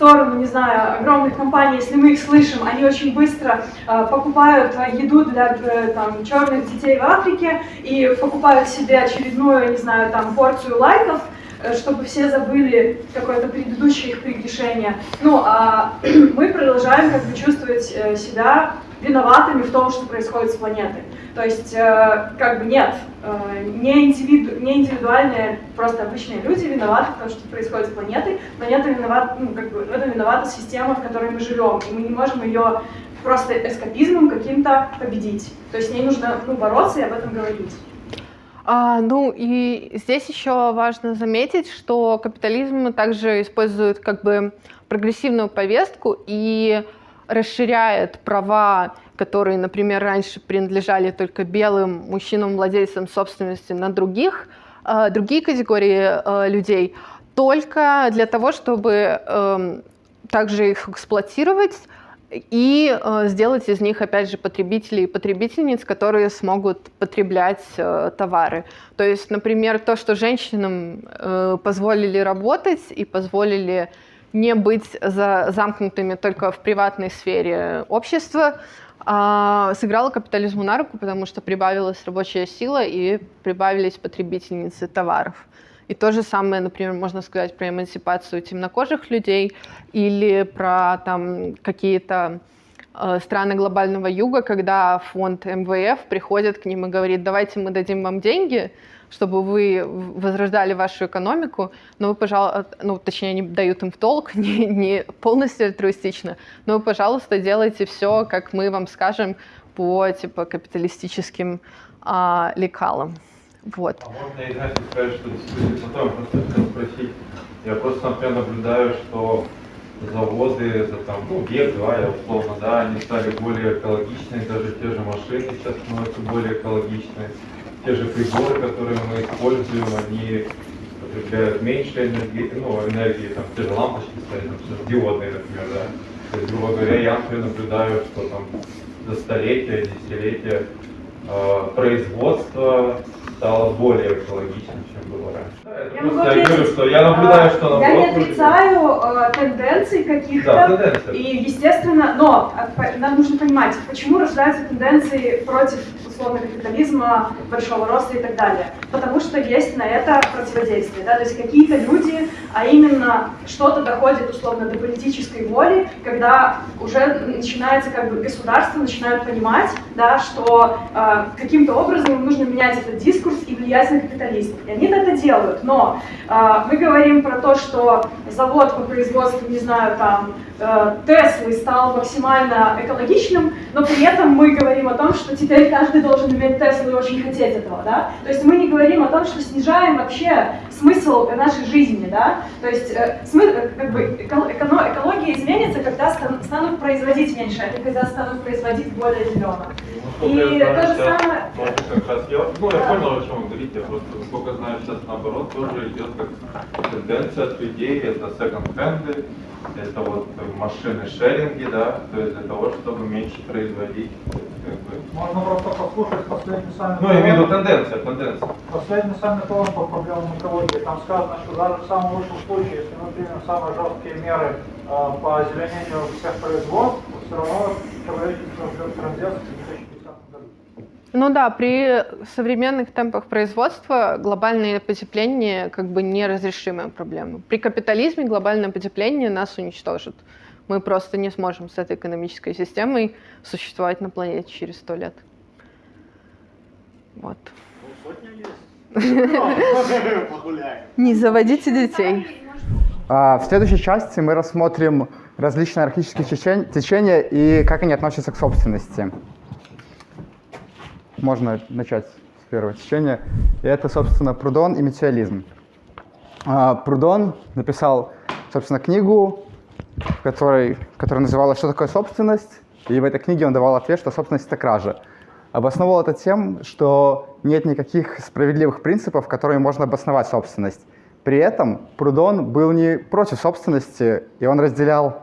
сторону, не знаю, огромных компаний, если мы их слышим, они очень быстро э, покупают еду для э, там, черных детей в Африке и покупают себе очередную, не знаю, там, порцию лайков, э, чтобы все забыли какое-то предыдущее их прегрешение. Ну, а *clears throat* мы продолжаем как бы чувствовать э, себя виноватыми в том, что происходит с планетой. То есть, э, как бы нет, э, не, индивиду, не индивидуальные, просто обычные люди виноваты в том, что происходит с планетой. Планета виновата, ну, как бы, в этом виновата система, в которой мы живем, и мы не можем ее просто эскапизмом каким-то победить. То есть с ней нужно ну, бороться и об этом говорить. А, ну и здесь еще важно заметить, что капитализм также использует как бы прогрессивную повестку и расширяет права которые, например, раньше принадлежали только белым мужчинам-владельцам собственности на других, э, другие категории э, людей, только для того, чтобы эм, также их эксплуатировать и э, сделать из них, опять же, потребителей и потребительниц, которые смогут потреблять товары. То есть, например, то, что женщинам позволили работать и позволили не быть за, замкнутыми только в приватной сфере общества, э, сыграло капитализму на руку, потому что прибавилась рабочая сила и прибавились потребительницы товаров. И то же самое, например, можно сказать про эмансипацию темнокожих людей или про там какие-то э, страны глобального юга, когда фонд МВФ приходит к ним и говорит, давайте мы дадим вам деньги, чтобы вы возрождали вашу экономику, но вы, пожалуйста, ну, точнее, они дают им в толк, *laughs* не, не полностью альтруистично, но вы, пожалуйста, делайте все, как мы вам скажем, по, типа, капиталистическим а, лекалам. Вот. А можно, знаете, сказать, что действительно потом просто хотел спросить. Я просто, например, наблюдаю, что заводы за там, ну, век-два, я условно, да, они стали более экологичные, даже те же машины сейчас становятся более экологичные. Те же приборы, которые мы используем, они потребляют меньше энергии, ну, энергии, там, те же лампочки стоят, там, сейчас диодные, например, да. То есть, грубо говоря, я, наблюдаю, что там за столетия, десятилетия э, производство стало более экологичным, чем было раньше. Я могу я говорю, что я наблюдаю, что А, Я не отрицаю э, тенденций каких-то. Да. И, естественно, но э, нам нужно понимать, почему рождаются тенденции против условно капитализма, большого роста и так далее. Потому что есть на это противодействие. Да? То есть какие-то люди, а именно что-то доходит условно до политической воли, когда уже начинается как бы государство начинают понимать, да, что э, каким-то образом нужно менять этот дискурс и влиять на капитализм. И они это делают. Но э, мы говорим про то, что завод по производству, не знаю, там, э, Теслы стал максимально экологичным, но при этом мы говорим о том, что теперь каждый должен иметь Теслу и очень хотеть этого, да? То есть мы не говорим о том, что снижаем вообще смысл нашей жизни, да? То есть э, смы- э, как бы эко- эко- экология изменится, когда стан- станут производить меньше, а не когда станут производить более зелено. Ну, И то же самое- тоже как раз я, ну, я Да. понял, о чем вы говорите, я просто, насколько знаю, сейчас наоборот тоже идет как тенденция от людей, это секонд-хенды, это вот машины шеринги, да, то есть для того, чтобы меньше производить, как бы, Можно просто послушать последний саммит. ну, я имею в виду тенденция, тенденция. Последний саммит ООН по проблемам экологии. Там сказано, что даже в самом лучшем случае, если мы примем самые жесткие меры э, по озеленению всех производств, все равно человечество ждет транзит в 2050 году. Ну да, при современных темпах производства глобальное потепление как бы неразрешимая проблема. При капитализме глобальное потепление нас уничтожит. Мы просто не сможем с этой экономической системой существовать на планете через сто лет. Вот. Не заводите детей. А, В следующей части мы рассмотрим различные анархические течен- течения и как они относятся к собственности. Можно начать с первого течения. И это, собственно, Прудон и метеализм. А, Прудон написал, собственно, книгу, в которой, которая называлась «Что такое собственность?». И в этой книге он давал ответ, что собственность – это кража. Обосновывал это тем, что нет никаких справедливых принципов, которыми можно обосновать собственность. При этом Прудон был не против собственности, и он разделял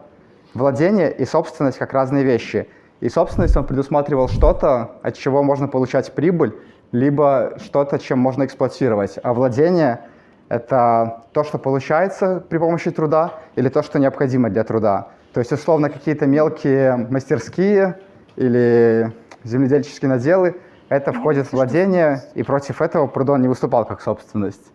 владение и собственность как разные вещи. И собственность он предусматривал что-то, от чего можно получать прибыль, либо что-то, чем можно эксплуатировать. А владение — это то, что получается при помощи труда, или то, что необходимо для труда. То есть, условно, какие-то мелкие мастерские или земледельческие наделы — это входит в владение, и против этого Прудон не выступал как собственность.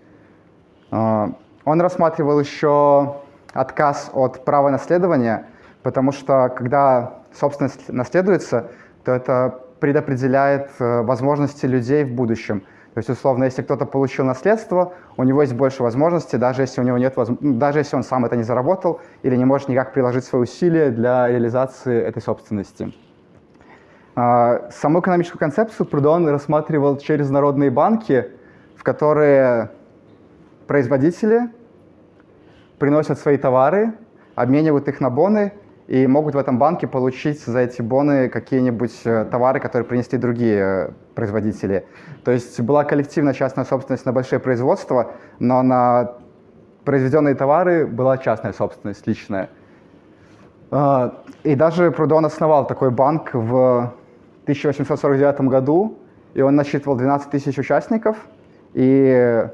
А, Он рассматривал еще отказ от права наследования, потому что когда собственность наследуется, то это предопределяет э, возможности людей в будущем. То есть, условно, если кто-то получил наследство, у него есть больше возможностей, даже если у него нет ну, даже если он сам это не заработал или не может никак приложить свои усилия для реализации этой собственности. А, Саму экономическую концепцию Прудон рассматривал через народные банки, в которые производители приносят свои товары, обменивают их на боны и могут в этом банке получить за эти боны какие-нибудь э, товары, которые принесли другие э, производители. То есть была коллективная частная собственность на большие производства, но на произведенные товары была частная собственность личная. А, И даже Прудон основал такой банк в 1849 году, и он насчитывал 12 тысяч участников, и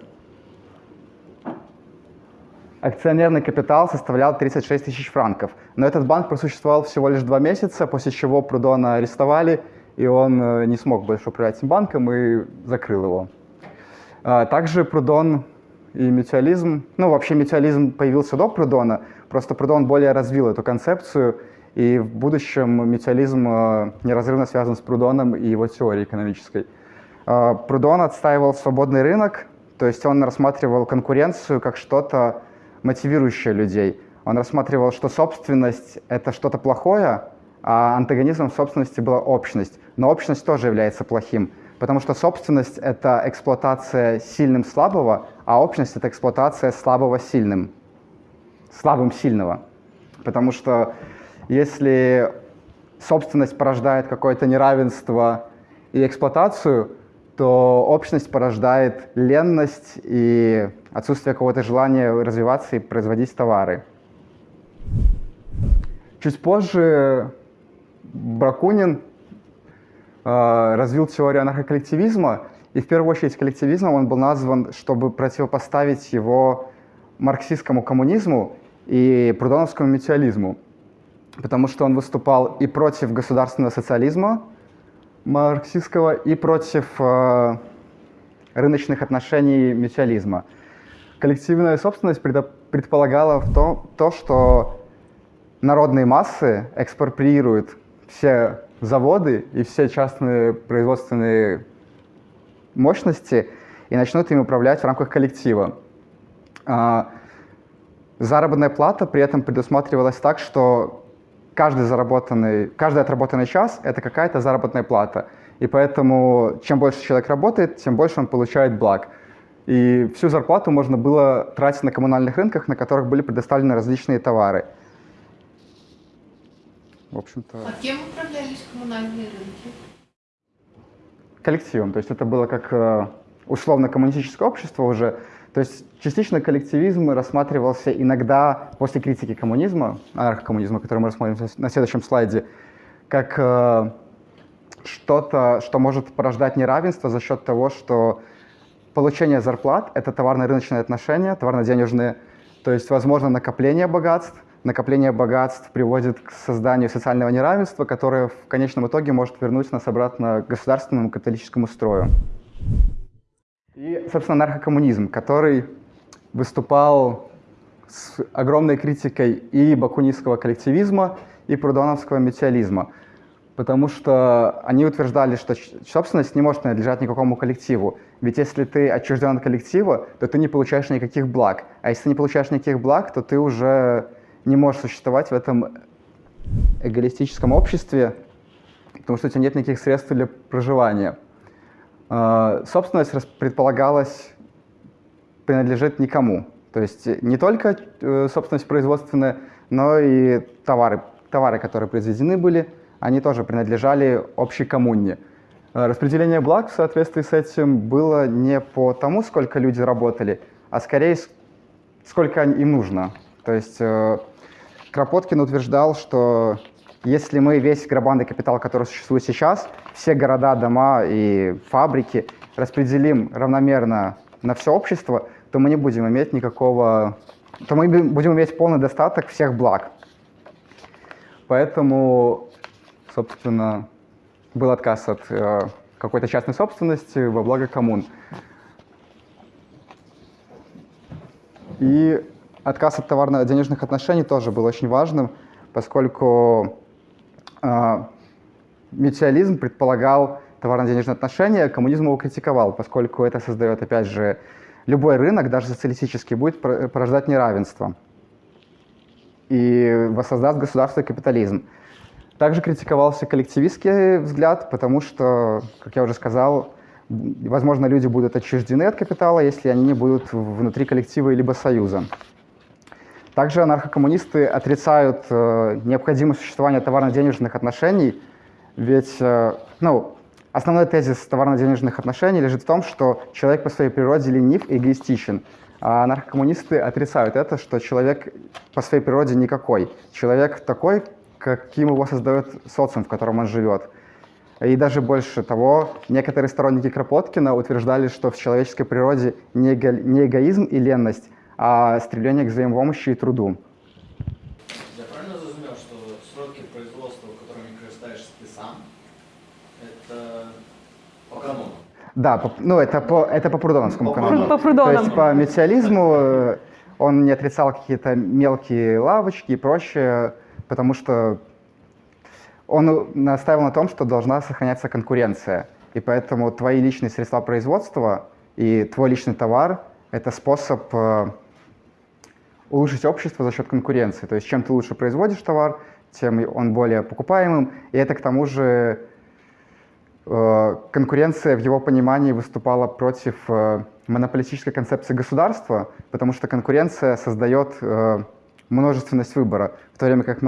акционерный капитал составлял 36 тысяч франков. Но этот банк просуществовал всего лишь два месяца, после чего Прудона арестовали, и он э, не смог больше управлять этим банком и закрыл его. А, Также Прудон и метеолизм, ну вообще метеолизм появился до Прудона, просто Прудон более развил эту концепцию, и в будущем метеолизм э, неразрывно связан с Прудоном и его теорией экономической. А, Прудон отстаивал свободный рынок, то есть он рассматривал конкуренцию как что-то мотивирующее людей. Он рассматривал, что собственность — это что-то плохое, а антагонизмом собственности была общность. Но общность тоже является плохим, потому что собственность — это эксплуатация сильным слабого, а общность — это эксплуатация слабого сильным, слабым сильного. Потому что если собственность порождает какое-то неравенство и эксплуатацию, то общность порождает ленность и отсутствие какого-то желания развиваться и производить товары. Чуть позже Бракунин э, развил теорию анархоколлективизма, и в первую очередь коллективизмом он был назван, чтобы противопоставить его марксистскому коммунизму и прудоновскому метеолизму, потому что он выступал и против государственного социализма марксистского, и против э, рыночных отношений метеолизма. Коллективная собственность предполагала в том, то, что народные массы экспроприируют все заводы и все частные производственные мощности и начнут ими управлять в рамках коллектива. А, Заработная плата при этом предусматривалась так, что каждый, заработанный, каждый отработанный час — это какая-то заработная плата. И поэтому чем больше человек работает, тем больше он получает благ. И всю зарплату можно было тратить на коммунальных рынках, на которых были предоставлены различные товары. В общем-то, А кем управлялись коммунальные рынки? коллективом. То есть это было как э, условно-коммунистическое общество уже. То есть частично коллективизм рассматривался иногда после критики коммунизма, анархокоммунизма, который мы рассмотрим на следующем слайде, как э, что-то, что может порождать неравенство за счет того, что получение зарплат — это товарно-рыночные отношения, товарно-денежные, то есть возможно накопление богатств, накопление богатств приводит к созданию социального неравенства, которое в конечном итоге может вернуть нас обратно к государственному капиталистическому строю. И, собственно, наркокоммунизм, который выступал с огромной критикой и бакунистского коллективизма, и прудоновского метеолизма, потому что они утверждали, что собственность не может принадлежать никакому коллективу. Ведь если ты отчужден от коллектива, то ты не получаешь никаких благ. А если ты не получаешь никаких благ, то ты уже не можешь существовать в этом эгоистическом обществе, потому что у тебя нет никаких средств для проживания. Э, Собственность предполагалась принадлежит никому. То есть не только э, собственность производственная, но и товары, товары, которые произведены были, они тоже принадлежали общей коммуне. Э, Распределение благ в соответствии с этим было не по тому, сколько люди работали, а скорее сколько им нужно. То есть э, Кропоткин утверждал, что если мы весь грабанный капитал, который существует сейчас, все города, дома и фабрики распределим равномерно на все общество, то мы не будем иметь никакого... то мы бу- будем иметь полный достаток всех благ. Поэтому, собственно, был отказ от э, какой-то частной собственности во благо коммун. И отказ от товарно-денежных отношений тоже был очень важным, поскольку э, метеолизм предполагал товарно-денежные отношения, коммунизм его критиковал, поскольку это создает, опять же, любой рынок, даже социалистический, будет пор- порождать неравенство и воссоздаст государство и капитализм. Также критиковался коллективистский взгляд, потому что, как я уже сказал, возможно, люди будут отчуждены от капитала, если они не будут внутри коллектива либо союза. Также анархокоммунисты отрицают э, необходимость существования товарно-денежных отношений, ведь э, ну, основной тезис товарно-денежных отношений лежит в том, что человек по своей природе ленив и эгоистичен. А наркокоммунисты отрицают это, что человек по своей природе никакой. Человек такой, каким его создает социум, в котором он живет. И даже больше того, некоторые сторонники Кропоткина утверждали, что в человеческой природе не, эго, не эгоизм и ленность, а стремление к взаимопомощи и труду. Я правильно зрозумів, що сроки производства, которыми користаєшся ти сам, это по канону? Да, по- ну это по, это по прудоновскому По канону. По Прудонову. То есть по метеолизму э, он не отрицал какие-то мелкие лавочки и прочее, потому что он настаивал на том, что должна сохраняться конкуренция. И поэтому твои личные средства производства и твой личный товар — это способ э, улучшить общество за счет конкуренции. То есть чем ты лучше производишь товар, тем он более покупаемым. И это к тому же э, конкуренция в его понимании выступала против э, монополистической концепции государства, потому что конкуренция создает множественность выбора, в то время как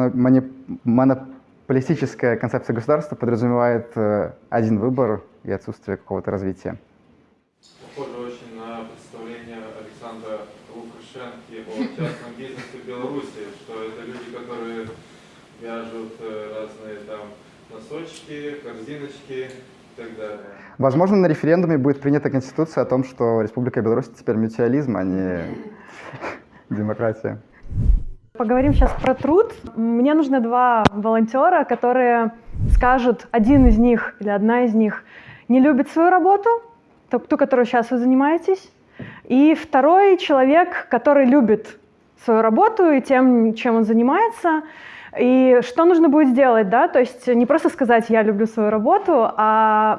монополистическая концепция государства подразумевает э, один выбор и отсутствие какого-то развития. Похоже очень на представление Александра Лукашенки о частном бизнесе в Беларуси, что это люди, которые вяжут э, разные там носочки, корзиночки. Возможно, на референдуме будет принята конституция о том, что Республика Беларусь теперь мутиализм, а не *laughs* демократия. Поговорим сейчас про труд. Мне нужны два волонтера, которые скажут, один из них или одна из них не любит свою работу, ту, ту, которую сейчас вы занимаетесь, и второй человек, который любит свою работу и тем, чем он занимается, и что нужно будет сделать, да, то есть не просто сказать «я люблю свою работу», а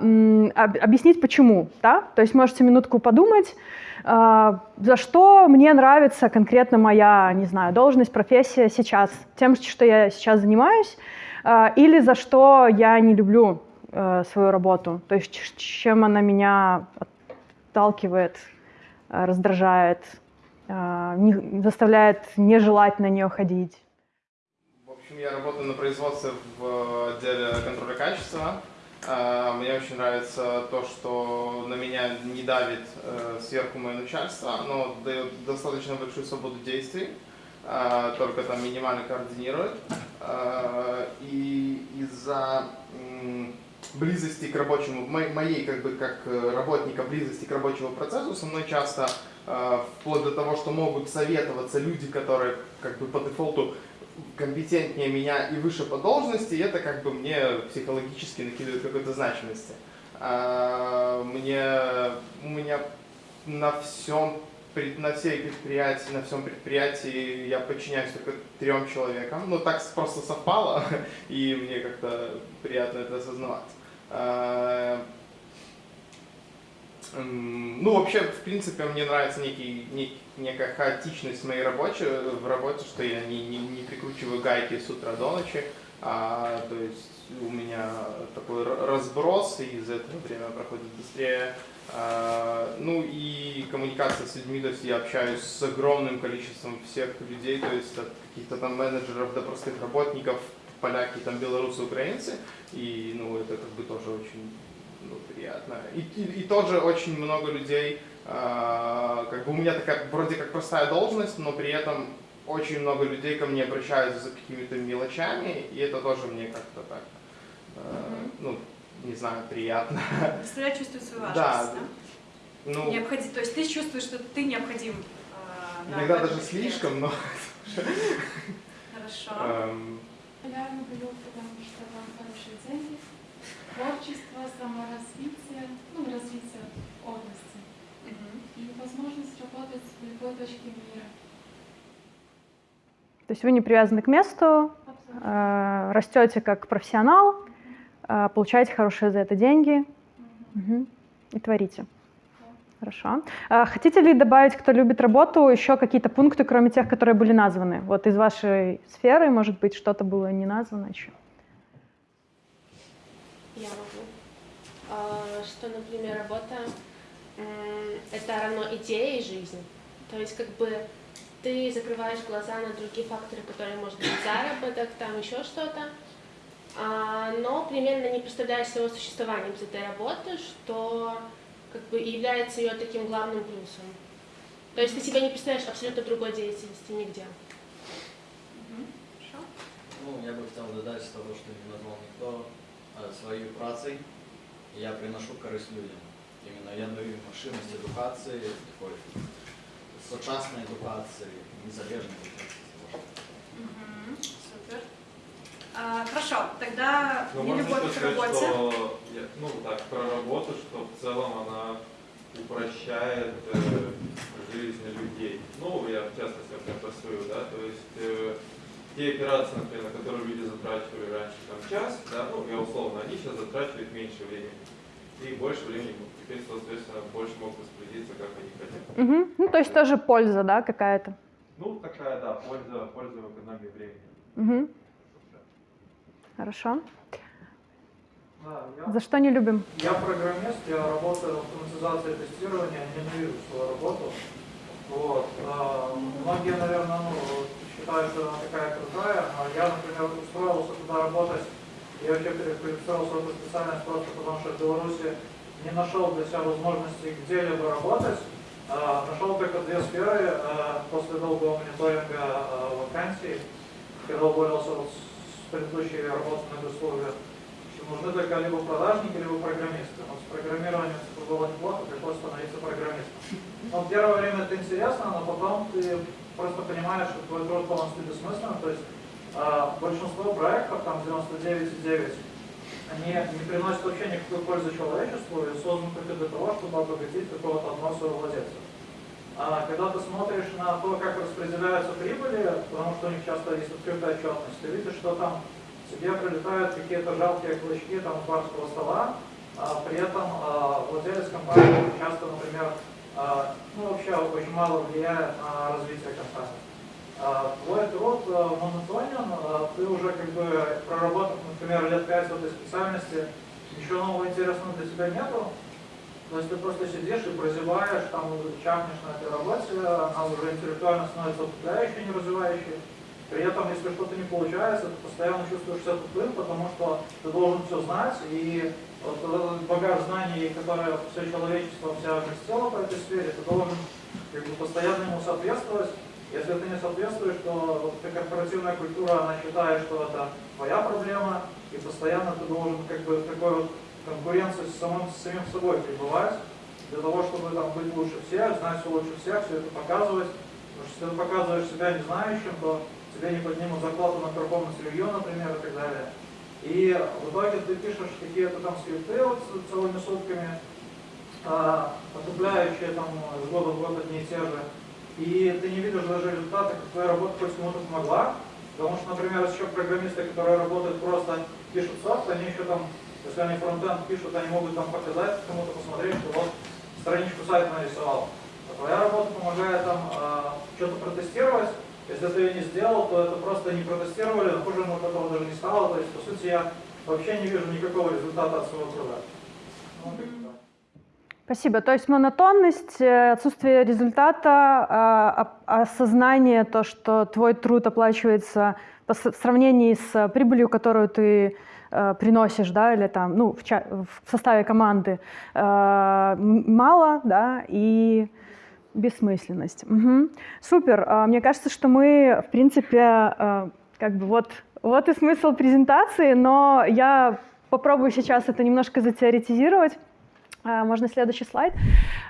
объяснить почему, да, то есть можете минутку подумать, за что мне нравится конкретно моя, не знаю, должность, профессия сейчас, тем, что я сейчас занимаюсь, а, или за что я не люблю э, свою работу, то есть чем она меня отталкивает, э, раздражает, э, заставляет не желать на нее ходить. В общем, я работаю на производстве в отделе контроля качества. А, Мне очень нравится то, что на меня не давит э, сверху мое начальство, оно дает достаточно большую свободу действий, а, только там минимально координирует. А, И из-за близости к рабочему, мо- моей как бы как э, работника близости к рабочему процессу со мной часто вплоть до того, что могут советоваться люди, которые как бы по дефолту компетентнее меня и выше по должности, это как бы мне психологически накидывает какой-то значимости. А, Мне, у меня на всем, на всей предприятии, на всем предприятии я подчиняюсь только трем человекам. Ну, так просто совпало, *laughs* и мне как-то приятно это осознавать. А, Ну, вообще, в принципе, мне нравится некий, нек- некая хаотичность в моей работе, в работе, что я не, не, не прикручиваю гайки с утра до ночи, а, то есть у меня такой разброс, и из-за этого время проходит быстрее. А, ну и коммуникация с людьми, то есть я общаюсь с огромным количеством всех людей, то есть от каких-то там менеджеров до простых работников, поляки, там белорусы, украинцы, и ну это как бы тоже очень ну, приятно. И, и, и тоже очень много людей, как бы у меня такая вроде как простая должность, но при этом очень много людей ко мне обращаются за какими-то мелочами, и это тоже мне как-то так, а, ну, не знаю, приятно. Заставляет чувствовать свою Да, важность, да? Ну, Необходим, то есть ты чувствуешь, что ты необходим. а, да, иногда даже слишком, но... Хорошо. эм, Популярно было, потому что вам хорошие деньги, творчество, саморазвитие, ну, развитие области возможность работать в любой точке мира. То есть вы не привязаны к месту, э, растете как профессионал, э, получаете хорошие за это деньги мгм, и творите. Хорошо. А Хотите ли добавить, кто любит работу, еще какие-то пункты, кроме тех, которые были названы? Вот из вашей сферы, может быть, что-то было не названо еще? Я могу. А, Что, например, работа это равно идее и жизни. То есть как бы ты закрываешь глаза на другие факторы, которые, может быть, заработок, там еще что-то, а, но примерно не представляешь своего существования без этой работы, что как бы является ее таким главным плюсом. То есть ты себя не представляешь абсолютно другой деятельности нигде. Хорошо. Ну, я бы хотел додать з того, що не назвав ніхто е, своєю працею. Я приношу користь людям Іменно я даю машинність едукації, такої сучасної едукації, незалежної едукації. Мгм. Супер. А, Хорошо, тогда Ну, не можно любовь еще к сказать, работе. что, я- ну, так, про работу, что в целом она упрощает э, жизнь людей. Ну, я в частности например, про свою, да, то есть э, те операции, например, на которые люди затрачивали раньше там час, да, ну, я условно, они сейчас затрачивают меньше времени. И больше времени, теперь, соответственно, больше могут распорядиться, как они хотят. Мгм. Ну, то есть тоже польза, да, какая-то. Ну, такая, да, польза, польза в экономии времени. Мгм. Хорошо. Да, я, За что не любим? я программист, я работаю в автоматизации тестирования, ненавижу свою работу. Вот. а, Многие, наверное, ну, считают, что она такая крутая, а я, например, устроился туда работать, я вообще перестроился в эту специальность просто потому, что в Беларуси не нашел для себя возможности где-либо работать. А, Нашел только две сферы а, после долгого мониторинга а, вакансий, когда уволился с предыдущей работы на госслужбе, что нужны только либо продажники, либо программисты. Вот с программированием было неплохо, пришлось становиться программистом. Но первое время это интересно, но потом ты просто понимаешь, что твой труд полностью бессмыслен. То есть большинство проектов, там 99,9, они не приносят вообще никакой пользы человечеству и созданы только для того, чтобы обогатить какого-то одного своего владельца. А когда ты смотришь на то, как распределяются прибыли, потому что у них часто есть открытая отчетность, ты видишь, что там тебе прилетают какие-то жалкие клочки там, барского стола, а при этом а, владелец компании часто, например, а, ну, вообще очень мало влияет на развитие компании. А, Твой труд а, монотонен, а, ты уже как бы проработав, например, лет пять в этой специальности, ничего нового интересного для тебя нету, то есть ты просто сидишь и прозеваешь, там чахнешь на этой работе, она уже интеллектуально становится утопляющей, не развивающей. При этом, если что-то не получается, ты постоянно чувствуешь себя тупым, потому что ты должен все знать, и вот этот багаж знаний, который все человечество вся вместило по этой сфере, ты должен как бы, постоянно ему соответствовать. Если ты не соответствуешь, то вот корпоративная культура, она считает, что это твоя проблема, и постоянно ты должен как бы такой вот конкуренции с самым, с самим собой пребывать, для того, чтобы там, быть лучше всех, знать все лучше всех, все это показывать. Потому что если ты показываешь себя не знающим, то тебе не поднимут зарплату на performance review, например, и так далее. И в итоге ты пишешь какие-то там скрипты вот целыми сутками, а, отупляющие там с года в год одни и те же. И ты не видишь даже результата, как твоя работа хоть кому-то помогла. Потому что, например, еще программисты, которые работают просто, пишут софт, они еще там, если они фронтенд пишут, они могут там показать кому-то, посмотреть, что вот страничку сайта нарисовал. А твоя работа помогает там а, что-то протестировать. Если ты ее не сделал, то это просто не протестировали, хуже от этого даже не стало. То есть, по сути, я вообще не вижу никакого результата от своего труда. Ну, как бы так. Спасибо. То есть монотонность, э, отсутствие результата, а, а- осознание, то, что твой труд оплачивается по с- в сравнении с прибылью, которую ты э, приносишь, да, или там, ну, в, в составе команды, э, мало, да, и бессмысленность. Мгм. Супер. А, Мне кажется, что мы, в принципе, как бы вот, вот и смысл презентации, но я попробую сейчас это немножко затеоретизировать. А, Можно следующий слайд.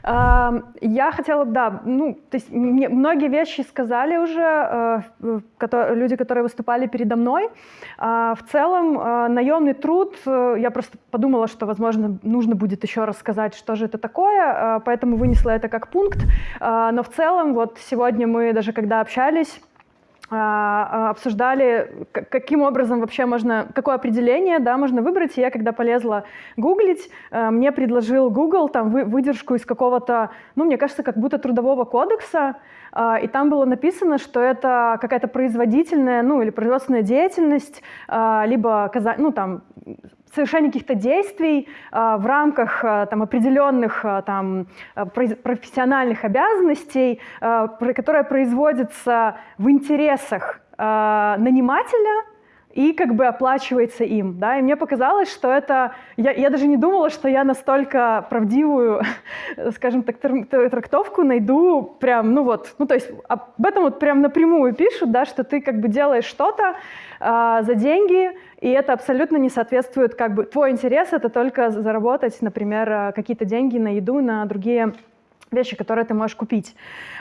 Я хотела, да, ну, то есть мне многие вещи сказали уже э, люди, которые выступали передо мной. А, В целом э, наемный труд, э, я просто подумала, что, возможно, нужно будет еще раз сказать, что же это такое, поэтому вынесла это как пункт. А, Но в целом, вот сегодня мы даже когда общались, обсуждали, к- каким образом вообще можно, какое определение да, можно выбрать. И я, когда полезла гуглить, э, мне предложил Google там вы- выдержку из какого-то, ну, мне кажется, как будто трудового кодекса, а, и там было написано, что это какая-то производительная, ну, или производственная деятельность, а, либо, ну, там, совершение каких-то действий а, в рамках а, там, определенных а, там, профессиональных обязанностей, которая производится в интересах нанимателя и как бы оплачивается им, да, и мне показалось, что это, я, я даже не думала, что я настолько правдивую, *laughs* скажем так, трактовку найду прям, ну вот, ну то есть об этом вот прям напрямую пишут, да, что ты как бы делаешь что-то э, за деньги, и это абсолютно не соответствует, как бы, твой интерес это только заработать, например, э, какие-то деньги на еду, на другие вещи, которые ты можешь купить.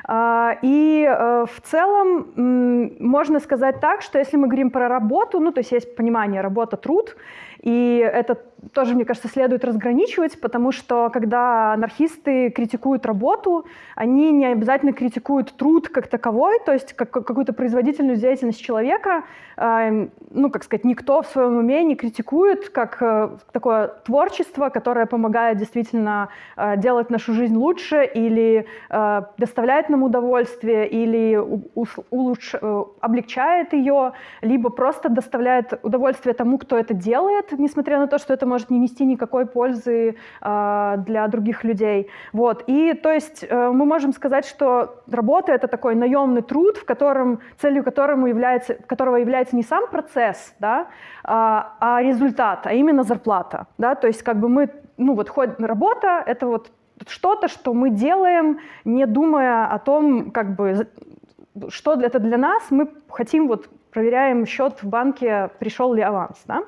А, и э, в целом можно сказать так, что если мы говорим про работу, ну то есть есть понимание работа-труд, и это тоже, мне кажется, следует разграничивать, потому что когда анархисты критикуют работу, они не обязательно критикуют труд как таковой, то есть как, какую-то производительную деятельность человека. Э, ну, как сказать, никто в своем уме не критикует как э, такое творчество, которое помогает действительно э, делать нашу жизнь лучше или э, доставляет нам удовольствие, или улуч, э, облегчает ее, либо просто доставляет удовольствие тому, кто это делает, несмотря на то, что это может не нести никакой пользы э, для других людей. Вот. И то есть э, мы можем сказать, что работа — это такой наемный труд, в котором, целью которому является, которого является не сам процесс, да, а, а результат, а именно зарплата. Да? То есть как бы мы, ну вот хоть работа — это вот что-то, что мы делаем, не думая о том, как бы, что это для нас, мы хотим вот проверяем счет в банке, пришел ли аванс. Да?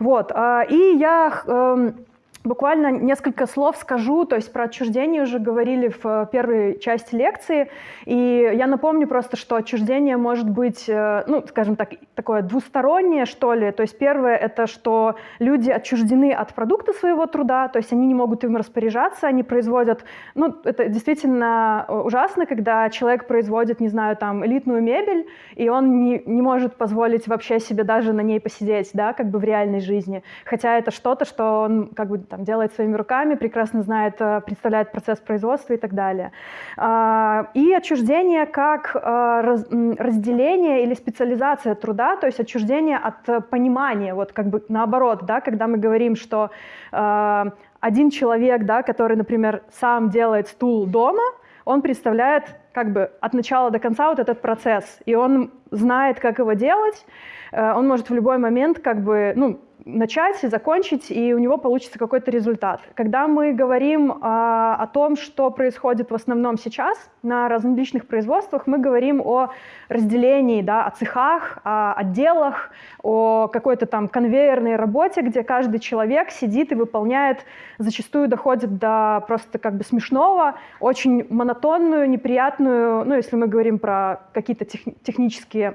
Вот. А, и я эм, Буквально несколько слов скажу, то есть про отчуждение уже говорили в э, первой части лекции, и я напомню просто, что отчуждение может быть, э, ну, скажем так, такое двустороннее, что ли. То есть первое — это что люди отчуждены от продукта своего труда, то есть они не могут им распоряжаться, они производят, ну, это действительно э, ужасно, когда человек производит, не знаю, там, элитную мебель, и он не, не может позволить вообще себе даже на ней посидеть, да, как бы в реальной жизни, хотя это что-то, что он как бы там, делает своими руками, прекрасно знает, э, представляет процесс производства и так далее. А, и отчуждение как э, разделение или специализация труда, то есть отчуждение от понимания, вот как бы наоборот, да, когда мы говорим, что э, один человек, да, который, например, сам делает стул дома, он представляет как бы от начала до конца вот этот процесс, и он знает, как его делать, он может в любой момент как бы, ну, начать и закончить, и у него получится какой-то результат. Когда мы говорим а, о том, что происходит в основном сейчас на различных производствах, мы говорим о разделении, да, о цехах, о отделах, о какой-то там конвейерной работе, где каждый человек сидит и выполняет, зачастую доходит до просто как бы смешного, очень монотонную, неприятную, ну, если мы говорим про какие-то тех, технические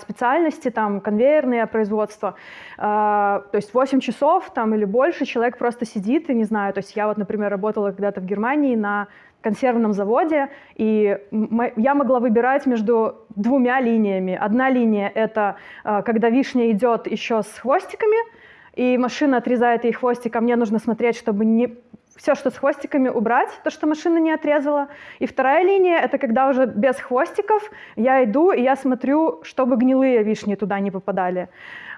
специальности, там, конвейерные производства, э, то есть 8 часов там или больше человек просто сидит и не знаю, то есть я вот, например, работала когда-то в Германии на консервном заводе, и я могла выбирать между двумя линиями. Одна линия — это э, когда вишня идет еще с хвостиками, и машина отрезает ей хвостик, а мне нужно смотреть, чтобы не все, что с хвостиками, убрать, то, что машина не отрезала. И вторая линия — это когда уже без хвостиков я иду, и я смотрю, чтобы гнилые вишни туда не попадали.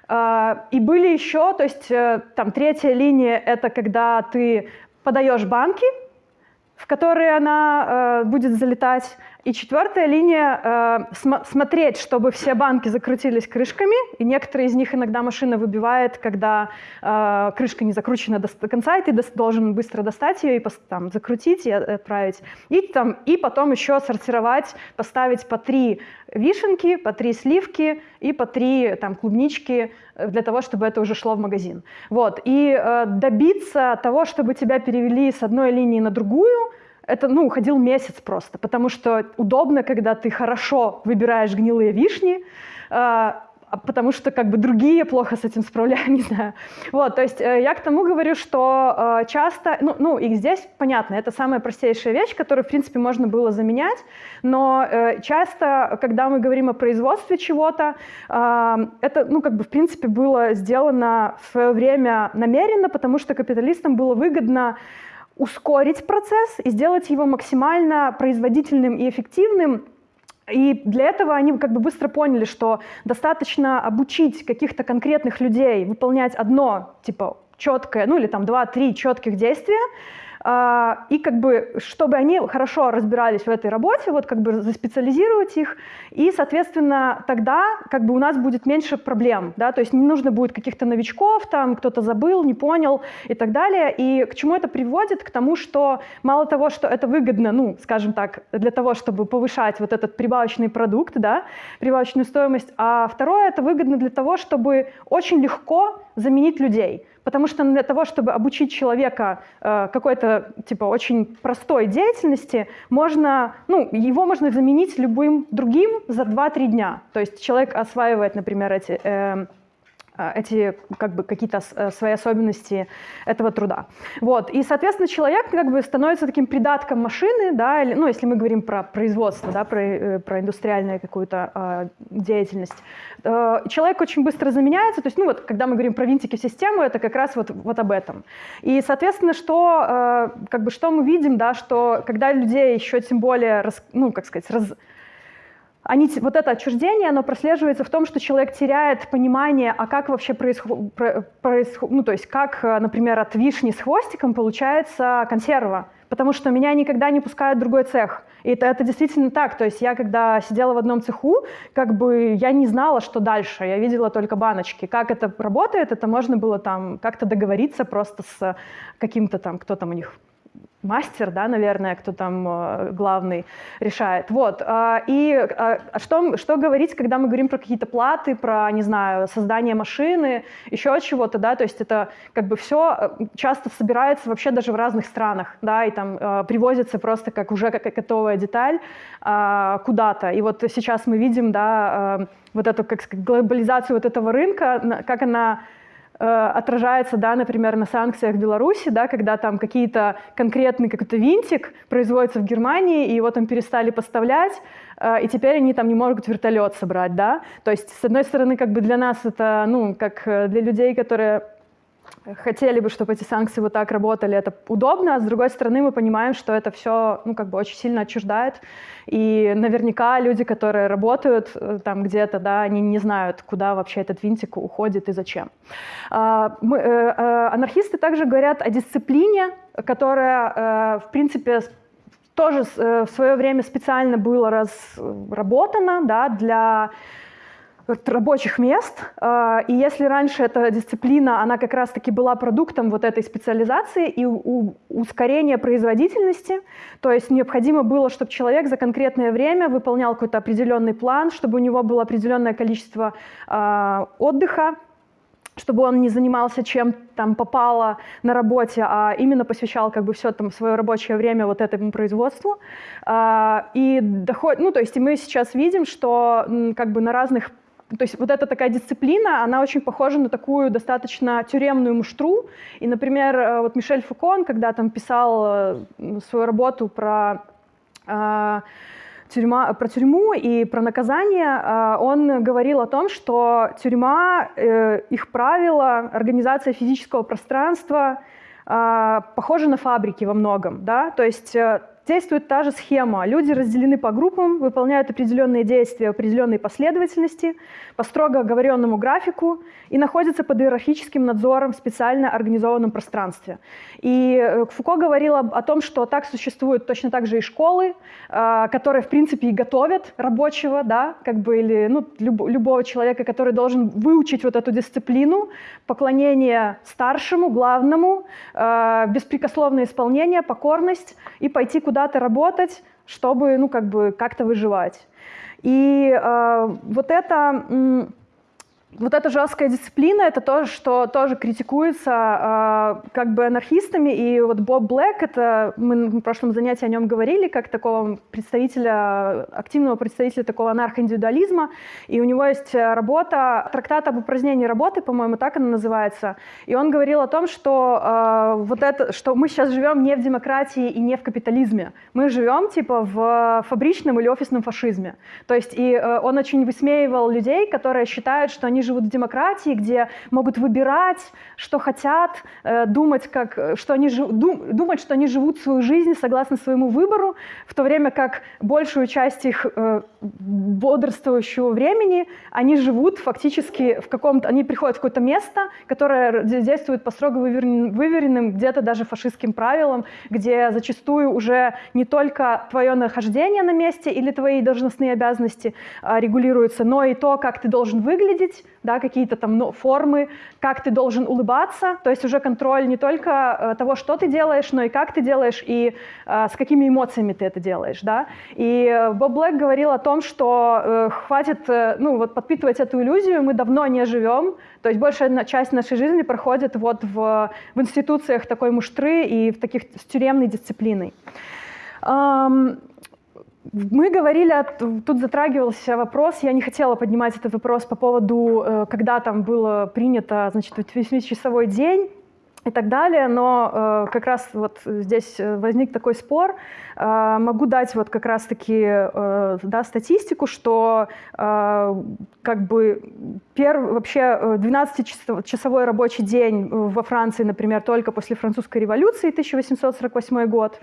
А, и были еще, то есть э, там третья линия — это когда ты подаешь банки, в которые она э, будет залетать. И четвертая линия э, см смотреть, чтобы все банки закрутились крышками, и некоторые из них иногда машина выбивает, когда э, крышка не закручена до, конца, и ты должен быстро достать ее и там, закрутить и отправить. И, там, и потом еще сортировать, поставить по три вишенки, по три сливки и по три там, клубнички э, для того, чтобы это уже шло в магазин. Вот. И э, добиться того, чтобы тебя перевели с одной линии на другую, это, ну, уходил месяц просто, потому что удобно, когда ты хорошо выбираешь гнилые вишни, э, потому что как бы другие плохо с этим справляются, *laughs* не знаю. Вот, то есть э, я к тому говорю, что э, часто, ну, ну и здесь понятно, это самая простейшая вещь, которую, в принципе, можно было заменять, но э, часто, когда мы говорим о производстве чего-то, э, это, ну, как бы, в принципе, было сделано в свое время намеренно, потому что капиталистам было выгодно ускорить процесс и сделать его максимально производительным и эффективным, и для этого они как бы быстро поняли, что достаточно обучить каких-то конкретных людей выполнять одно, типа, четкое, ну или там два-три четких действия, и как бы, чтобы они хорошо разбирались в этой работе, вот как бы заспециализировать их, и, соответственно, тогда как бы у нас будет меньше проблем, да, то есть не нужно будет каких-то новичков, там кто-то забыл, не понял и так далее. И к чему это приводит? К тому, что мало того, что это выгодно, ну, скажем так, для того, чтобы повышать вот этот прибавочный продукт, да, прибавочную стоимость, а второе, это выгодно для того, чтобы очень легко заменить людей. Потому что для того, чтобы обучить человека э, какой-то типа очень простой деятельности, можно, ну, его можно заменить любым другим за 2-3 дня. То есть человек осваивает, например, эти э, эти как бы какие-то э, свои особенности этого труда. Вот. И, соответственно, человек как бы становится таким придатком машины, да, или, ну, если мы говорим про производство, да, про, э, про индустриальную какую-то э, деятельность. Э, человек очень быстро заменяется, то есть, ну, вот, когда мы говорим про винтики в систему, это как раз вот, вот об этом. И, соответственно, что, э, как бы, что мы видим, да, что когда людей еще тем более, раз, ну, как сказать, раз, они, вот это отчуждение, оно прослеживается в том, что человек теряет понимание, а как вообще происходит, происход, ну то есть как, э, например, от вишни с хвостиком получается консерва, потому что меня никогда не пускают в другой цех. И это, это действительно так. То есть я, когда сидела в одном цеху, как бы я не знала, что дальше. Я видела только баночки. Как это работает, это можно было там как-то договориться просто с каким-то там, кто там у них мастер, да, наверное, кто там э, главный решает. Вот. А, и а что, что говорить, когда мы говорим про какие-то платы, про, не знаю, создание машины, еще чего-то, да, то есть это как бы все э, часто собирается вообще даже в разных странах, да, и там э, привозится просто как уже как готовая деталь куда-то. И вот сейчас мы видим, да, вот эту как глобализацию вот этого рынка, как она отражается, да, например, на санкциях в Беларуси, да, когда там какие-то конкретный какой-то винтик производится в Германии, и его там перестали поставлять, э, и теперь они там не могут вертолет собрать, да. То есть, с одной стороны, как бы для нас это, ну, как э, для людей, которые хотели бы, чтобы эти санкции вот так работали, это удобно, а с другой стороны мы понимаем, что это все, ну, как бы очень сильно отчуждает, и наверняка люди, которые работают э, там где-то, да, они не знают, куда вообще этот винтик уходит и зачем. А, мы, э, э, анархисты также говорят о дисциплине, которая, в принципе, тоже в свое время специально была разработана да, для рабочих мест. А, и если раньше эта дисциплина, она как раз-таки была продуктом вот этой специализации и ускорения производительности, то есть необходимо было, чтобы человек за конкретное время выполнял какой-то определенный план, чтобы у него было определенное количество а, отдыха, чтобы он не занимался чем там попало на работе, а именно посвящал как бы все там свое рабочее время вот этому производству. А, и доход, ну то есть мы сейчас видим, что как бы на разных то есть вот эта такая дисциплина, она очень похожа на такую достаточно тюремную муштру. И, например, э, вот Мишель Фукон, когда там писал э, свою работу про э, тюрьма, про тюрьму и про наказание, он говорил о том, что тюрьма, их правила, организация физического пространства похожи на фабрики во многом. Да? То есть действует та же схема. Люди разделены по группам, выполняют определенные действия в определенной последовательности, по строго оговоренному графику и находятся под иерархическим надзором в специально организованном пространстве. И э, Фуко говорил о том, что так существуют точно так же и школы, э, которые, в принципе, и готовят рабочего, да, как бы, или ну, любого человека, который должен выучить вот эту дисциплину, поклонение старшему, главному, э, беспрекословное исполнение, покорность и пойти куда куда-то работать, чтобы, ну, как бы, как-то выживать. И э, вот это вот эта жесткая дисциплина, это то, что тоже критикуется э, как бы анархистами. И вот Боб Блэк, это мы в прошлом занятии о нем говорили, как такого представителя, активного представителя такого анархоиндивидуализма. И у него есть работа, трактат об упразднении работы, по-моему, так она называется. И он говорил о том, что э, вот это, что мы сейчас живем не в демократии и не в капитализме. Мы живем типа в фабричном или офисном фашизме. То есть и э, он очень высмеивал людей, которые считают, что они они живут в демократии, где могут выбирать, что хотят, э, думать, как, что они, дум, думать, что они живут свою жизнь согласно своему выбору, в то время как большую часть их э, бодрствующего времени они живут фактически в каком-то, они приходят в какое-то место, которое действует по строго выверенным где-то даже фашистским правилам, где зачастую уже не только твое нахождение на месте или твои должностные обязанности а, регулируются, но и то, как ты должен выглядеть, да, какие-то там ну, формы, как ты должен улыбаться, то есть уже контроль не только э, того, что ты делаешь, но и как ты делаешь и э, с какими эмоциями ты это делаешь, да. И э, Боб Блэк говорил о том, что э, хватит, э, ну вот подпитывать эту иллюзию, мы давно не живем, то есть большая часть нашей жизни проходит вот в, в институциях такой муштры и в таких с тюремной дисциплиной. Мы говорили, тут затрагивался вопрос, я не хотела поднимать этот вопрос по поводу, э, когда там было принято, значит, 8-часовой день, и так далее, но э, как раз вот здесь возник такой спор. Э, могу дать вот как раз-таки э, да, статистику, что э, как бы перв, вообще 12-часовой рабочий день во Франции, например, только после французской революции 1848 год.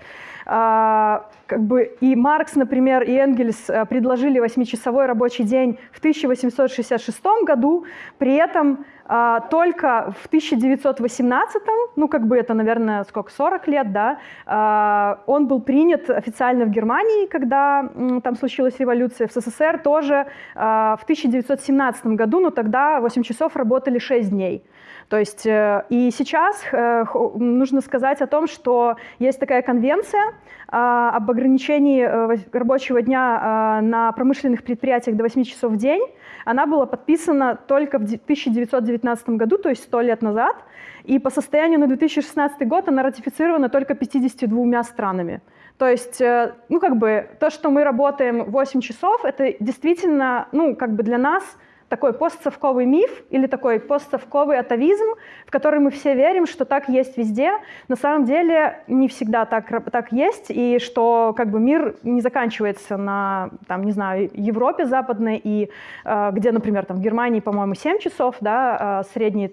Э, как бы и Маркс, например, и Энгельс э, предложили 8-часовой рабочий день в 1866 году, при этом а, только в 1918, ну как бы это, наверное, сколько, 40 лет, да, а, он был принят официально в Германии, когда там случилась революция, в СССР тоже а, в 1917 году, но тогда 8 часов работали 6 дней. То есть э, и сейчас э, нужно сказать о том, что есть такая конвенция об ограничении э, рабочего дня на промышленных предприятиях до 8 часов в день, она была подписана только в 1919 году, то есть 100 лет назад, и по состоянию на 2016 год она ратифицирована только 52 странами. То есть, ну, как бы, то, что мы работаем 8 часов, это действительно, ну, как бы для нас – такой постсовковый миф или такой постсовковый атовизм, в который мы все верим, что так есть везде. На самом деле не всегда так, так есть, и что как бы мир не заканчивается на, там, не знаю, Европе западной, и э, где, например, там, в Германии, по-моему, 7 часов, да, э, средний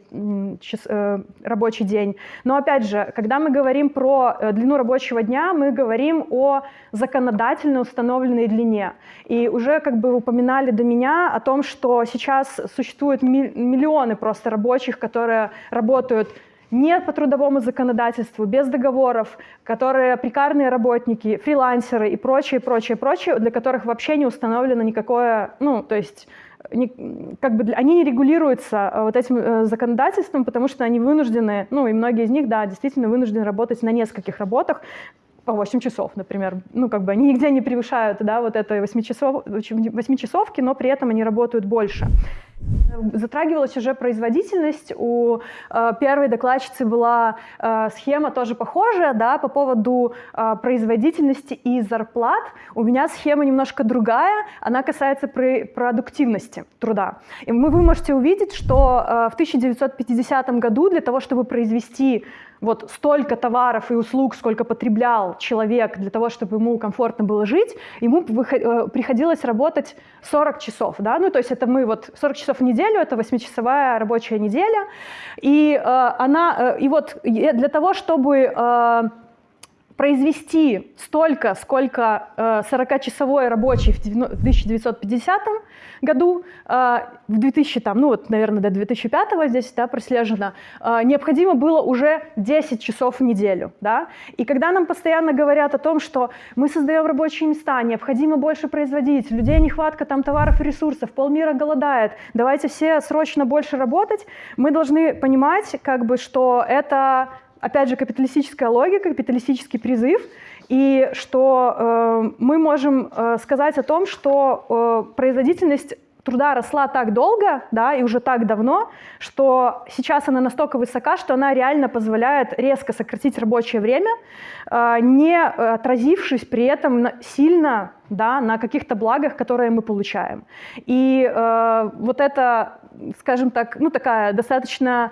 час, э, рабочий день. Но опять же, когда мы говорим про длину рабочего дня, мы говорим о законодательно установленной длине. И уже как бы упоминали до меня о том, что сейчас сейчас существуют миллионы просто рабочих, которые работают не по трудовому законодательству, без договоров, которые прикарные работники, фрилансеры и прочее, прочее, прочее, для которых вообще не установлено никакое, ну, то есть не, как бы они не регулируются э, вот этим э, законодательством, потому что они вынуждены, ну и многие из них, да, действительно вынуждены работать на нескольких работах, по 8 часов, например. Ну, как бы они нигде не превышают, да, вот этой 8 часов, 8 часовки, но при этом они работают больше. Затрагивалась уже производительность. У э, первой докладчицы была э, схема тоже похожая, да, по поводу э, производительности и зарплат. У меня схема немножко другая, она касается при продуктивности труда. И вы, вы можете увидеть, что э, в 1950 году для того, чтобы произвести вот столько товаров и услуг, сколько потреблял человек для того, чтобы ему комфортно было жить, ему э, приходилось работать 40 часов, да, ну то есть это мы вот 40 часов в неделю, это 8-часовая рабочая неделя, и э, она, э, и вот для того, чтобы э, произвести столько, сколько 40-часовой рабочий в 1950 году, э, в 2000, там, ну вот, наверное, до 2005 здесь да, прослежено, э, необходимо было уже 10 часов в неделю. Да? И когда нам постоянно говорят о том, что мы создаем рабочие места, необходимо больше производить, людей нехватка там товаров и ресурсов, полмира голодает, давайте все срочно больше работать, мы должны понимать, как бы, что это опять же, капиталистическая логика, капиталистический призыв, и что э, мы можем э, сказать о том, что э, производительность труда росла так долго, да, и уже так давно, что сейчас она настолько высока, что она реально позволяет резко сократить рабочее время, э, не отразившись при этом сильно да, на каких-то благах, которые мы получаем. И э, вот это, скажем так, ну такая достаточно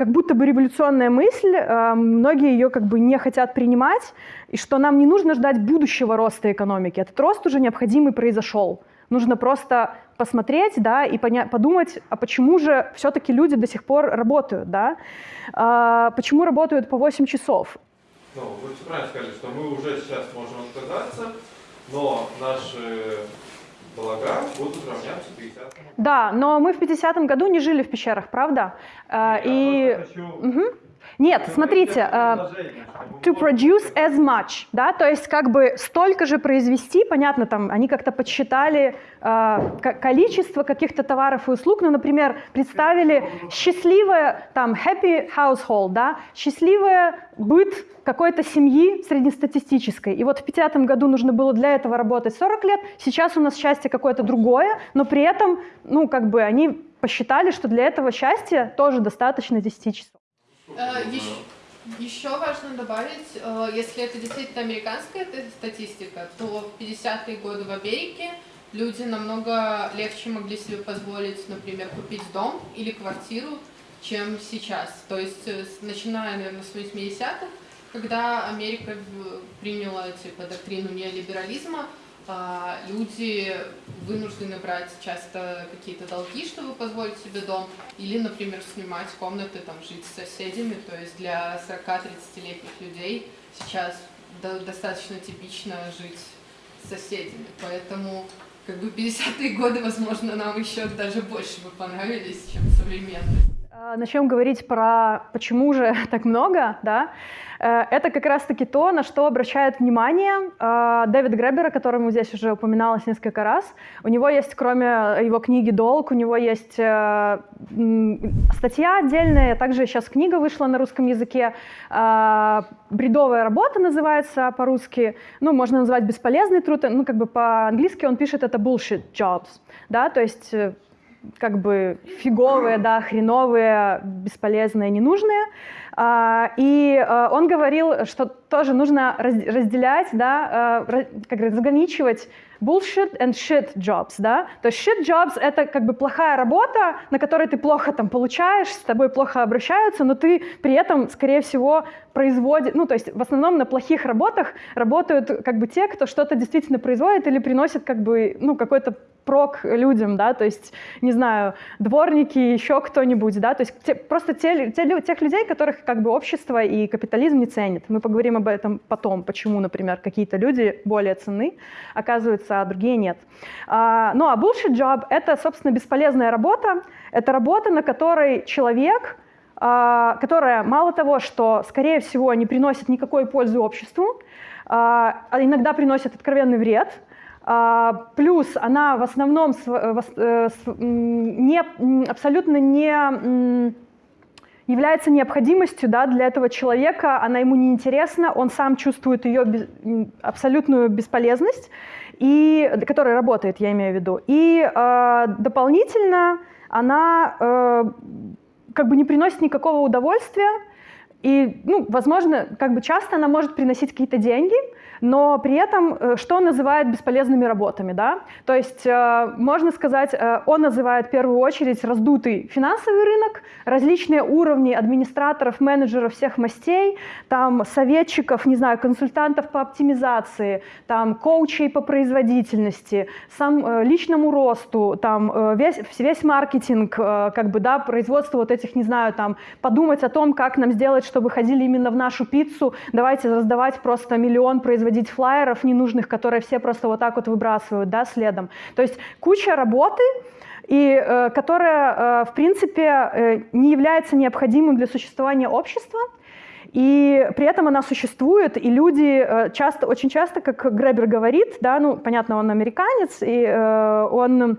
как будто бы революционная мысль, э, многие ее как бы не хотят принимать, и что нам не нужно ждать будущего роста экономики. Этот рост уже необходимый произошел. Нужно просто посмотреть, да, и подумать, а почему же все-таки люди до сих пор работают, да? А, почему работают по 8 часов? Ну, вы правильно сказали, что мы уже сейчас можем отказаться, но наши блага будут равняться 50 Да, но мы в 50-м году не жили в пещерах, правда? А, и... Мгм. Нет, смотрите, э, to produce as much, да, то есть как бы столько же произвести, понятно, там они как-то подсчитали э, ко- количество каких-то товаров и услуг, ну, например, представили счастливое, там, happy household, да, счастливое быт какой-то семьи среднестатистической. И вот в 50 году нужно было для этого работать 40 лет, сейчас у нас счастье какое-то другое, но при этом, ну, как бы они посчитали, что для этого счастья тоже достаточно 10 часов. Э, Еще, важно добавить, э, если это действительно американская статистика, то в 50-е годы в Америке люди намного легче могли себе позволить, например, купить дом или квартиру, чем сейчас. То есть, э, начиная, наверное, с 80-х, когда Америка приняла типа доктрину неолиберализма, люди вынуждены брать часто какие-то долги, чтобы позволить себе дом, или, например, снимать комнаты, там, жить с соседями. То есть для 40-30-летних людей сейчас до- достаточно типично жить с соседями. Поэтому как бы 50-е годы, возможно, нам еще даже больше бы понравились, чем современные. А, Начнем говорить про почему же *laughs* так много, да. Э, Это как раз-таки то, на что обращает внимание э, Дэвид Гребер, о котором здесь уже упоминалось несколько раз. У него есть, кроме его книги «Долг», у него есть э, статья отдельная, также сейчас книга вышла на русском языке. э, «Бредовая работа» называется по-русски. Ну, можно назвать «бесполезный труд». Ну, как бы по-английски он пишет это «bullshit jobs», да, то есть э, как бы фиговые, да, хреновые, бесполезные, ненужные. А, И э, он говорил, что тоже нужно раз- разделять, да, э, как разграничивать bullshit and shit jobs, да. То есть shit jobs — это как бы плохая работа, на которой ты плохо там получаешь, с тобой плохо обращаются, но ты при этом, скорее всего, производит, ну, то есть в основном на плохих работах работают как бы те, кто что-то действительно производит или приносит как бы, ну, какой-то прок людям, да, то есть, не знаю, дворники, еще кто-нибудь, да, то есть те- просто те, те тех людей, которых как бы общество и капитализм не ценит. Мы поговорим об этом потом, почему, например, какие-то люди более ценны, оказывается, а другие нет. А, ну, а bullshit job — это, собственно, бесполезная работа, это работа, на которой человек которая мало того, что, скорее всего, не приносит никакой пользы обществу, а а иногда приносит откровенный вред, а, плюс она в основном э, э, не, абсолютно не является необходимостью да, для этого человека, она ему не интересна, он сам чувствует ее без- абсолютную бесполезность, и, которая работает, я имею в виду. И э, дополнительно она э, как бы не приносит никакого удовольствия, и, ну, возможно, как бы часто она может приносить какие-то деньги, но при этом э, что называют бесполезными работами, да? То есть э, можно сказать, э, он называет в первую очередь раздутый финансовый рынок, различные уровни администраторов, менеджеров всех мастей, там советчиков, не знаю, консультантов по оптимизации, там коучей по производительности, сам личному росту, там весь, весь маркетинг, как бы, да, производство вот этих, не знаю, там, подумать о том, как нам сделать, чтобы ходили именно в нашу пиццу, давайте раздавать просто миллион, производить флайеров ненужных, которые все просто вот так вот выбрасывают, да, следом. То есть куча работы, и э, которая, э, в принципе, э, не является необходимым для существования общества, и при этом она существует, и люди э, часто, очень часто, как Гребер говорит, да, ну, понятно, он американец, и э, он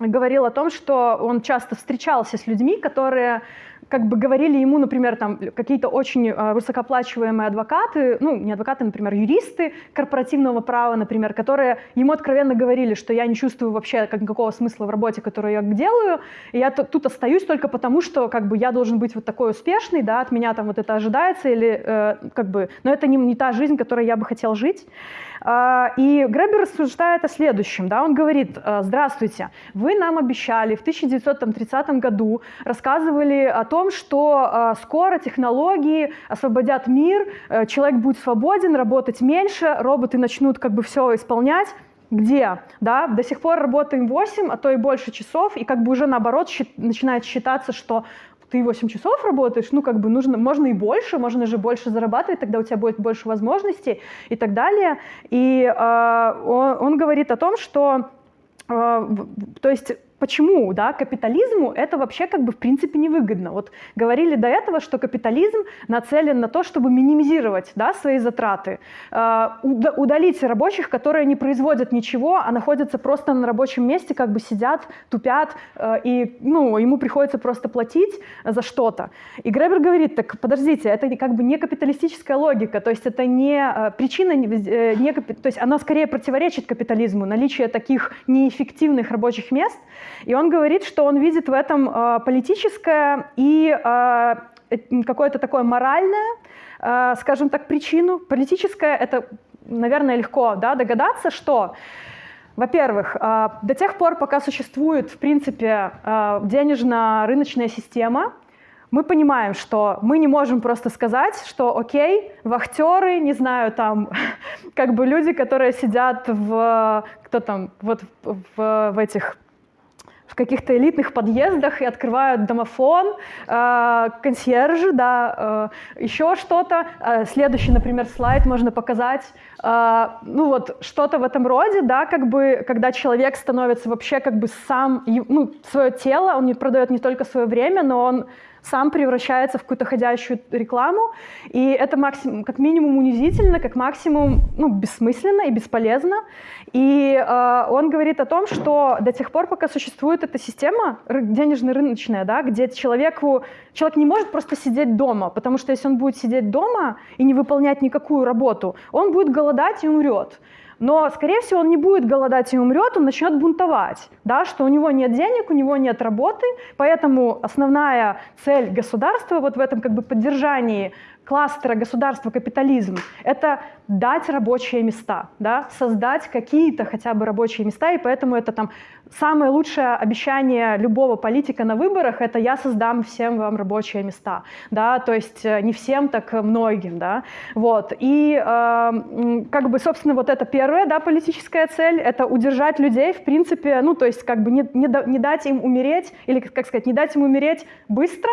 говорил о том, что он часто встречался с людьми, которые как бы говорили ему, например, там какие-то очень э, высокооплачиваемые адвокаты, ну, не адвокаты, например, юристы корпоративного права, например, которые ему откровенно говорили, что я не чувствую вообще как никакого смысла в работе, которую я делаю, и я тут остаюсь только потому, что как бы я должен быть вот такой успешный, да, от меня там вот это ожидается, или э, как бы, но это не, не та жизнь, которой я бы хотел жить. А, И Гребер рассуждает о следующем. Да? Он говорит, э, здравствуйте, вы нам обещали в 1930 году, рассказывали о том, что э, скоро технологии освободят мир, э, человек будет свободен, работать меньше, роботы начнут как бы все исполнять. где, да, до сих пор работаем 8, а то и больше часов, и как бы уже наоборот счит, начинает считаться, что ты 8 часов работаешь, ну, как бы нужно, можно и больше, можно же больше зарабатывать, тогда у тебя будет больше возможностей и так далее. И э, он, он говорит о том, что, э, то есть почему, да, капитализму это вообще как бы в принципе невыгодно. Вот говорили до этого, что капитализм нацелен на то, чтобы минимизировать, да, свои затраты, э, удалить рабочих, которые не производят ничего, а находятся просто на рабочем месте, как бы сидят, тупят, э, и, ну, ему приходится просто платить за что-то. И Гребер говорит, так подождите, это как бы не капиталистическая логика, то есть это не э, причина, не, не, то есть она скорее противоречит капитализму, наличие таких неэффективных рабочих мест – и он говорит, что он видит в этом э, политическое и э, какое-то такое моральное, э, скажем так, причину. Политическое — это, наверное, легко да, догадаться, что во-первых, до тех пор, пока существует, в принципе, денежно-рыночная система, мы понимаем, что мы не можем просто сказать, что окей, вахтеры, не знаю, там, *laughs* как бы люди, которые сидят в, кто там, вот в, в этих каких-то элитных подъездах и открывают домофон, э, консьержи, да, э, еще что-то. Э, следующий, например, слайд можно показать. Э, ну вот что-то в этом роде, да, как бы, когда человек становится вообще как бы сам, ну, свое тело, он не продает не только свое время, но он сам превращается в какую-то ходящую рекламу, и это максимум, как минимум унизительно, как максимум ну, бессмысленно и бесполезно. И э, он говорит о том, что до тех пор, пока существует эта система денежно-рыночная, да, где человеку, человек не может просто сидеть дома, потому что если он будет сидеть дома и не выполнять никакую работу, он будет голодать и умрет. Но, скорее всего, он не будет голодать и умрет, он начнет бунтовать, да, что у него нет денег, у него нет работы, поэтому основная цель государства вот в этом как бы поддержании кластера государства капитализм — это дать рабочие места, да, создать какие-то хотя бы рабочие места, и поэтому это там самое лучшее обещание любого политика на выборах — это «я создам всем вам рабочие места», да, то есть э, не всем, так многим, да, вот, и э, как бы, собственно, вот это первая, да, политическая цель — это удержать людей, в принципе, ну, то есть как бы не, не, не дать им умереть, или, как сказать, не дать им умереть быстро,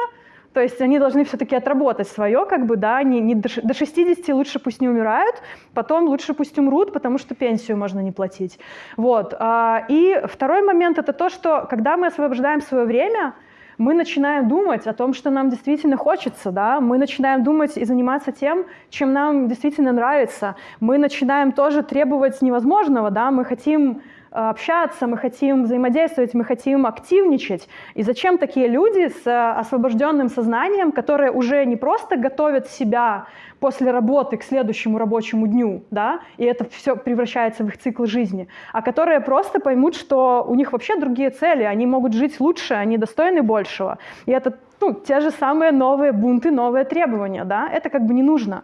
то есть они должны все-таки отработать свое, как бы, да, не, не до 60 лучше пусть не умирают, потом лучше пусть умрут, потому что пенсию можно не платить. Вот. А, и второй момент это то, что когда мы освобождаем свое время, мы начинаем думать о том, что нам действительно хочется, да, мы начинаем думать и заниматься тем, чем нам действительно нравится. Мы начинаем тоже требовать невозможного, да, мы хотим общаться, мы хотим взаимодействовать, мы хотим активничать. И зачем такие люди с э, освобожденным сознанием, которые уже не просто готовят себя после работы к следующему рабочему дню, да, и это все превращается в их цикл жизни, а которые просто поймут, что у них вообще другие цели, они могут жить лучше, они достойны большего. И это ну, те же самые новые бунты, новые требования, да, это как бы не нужно.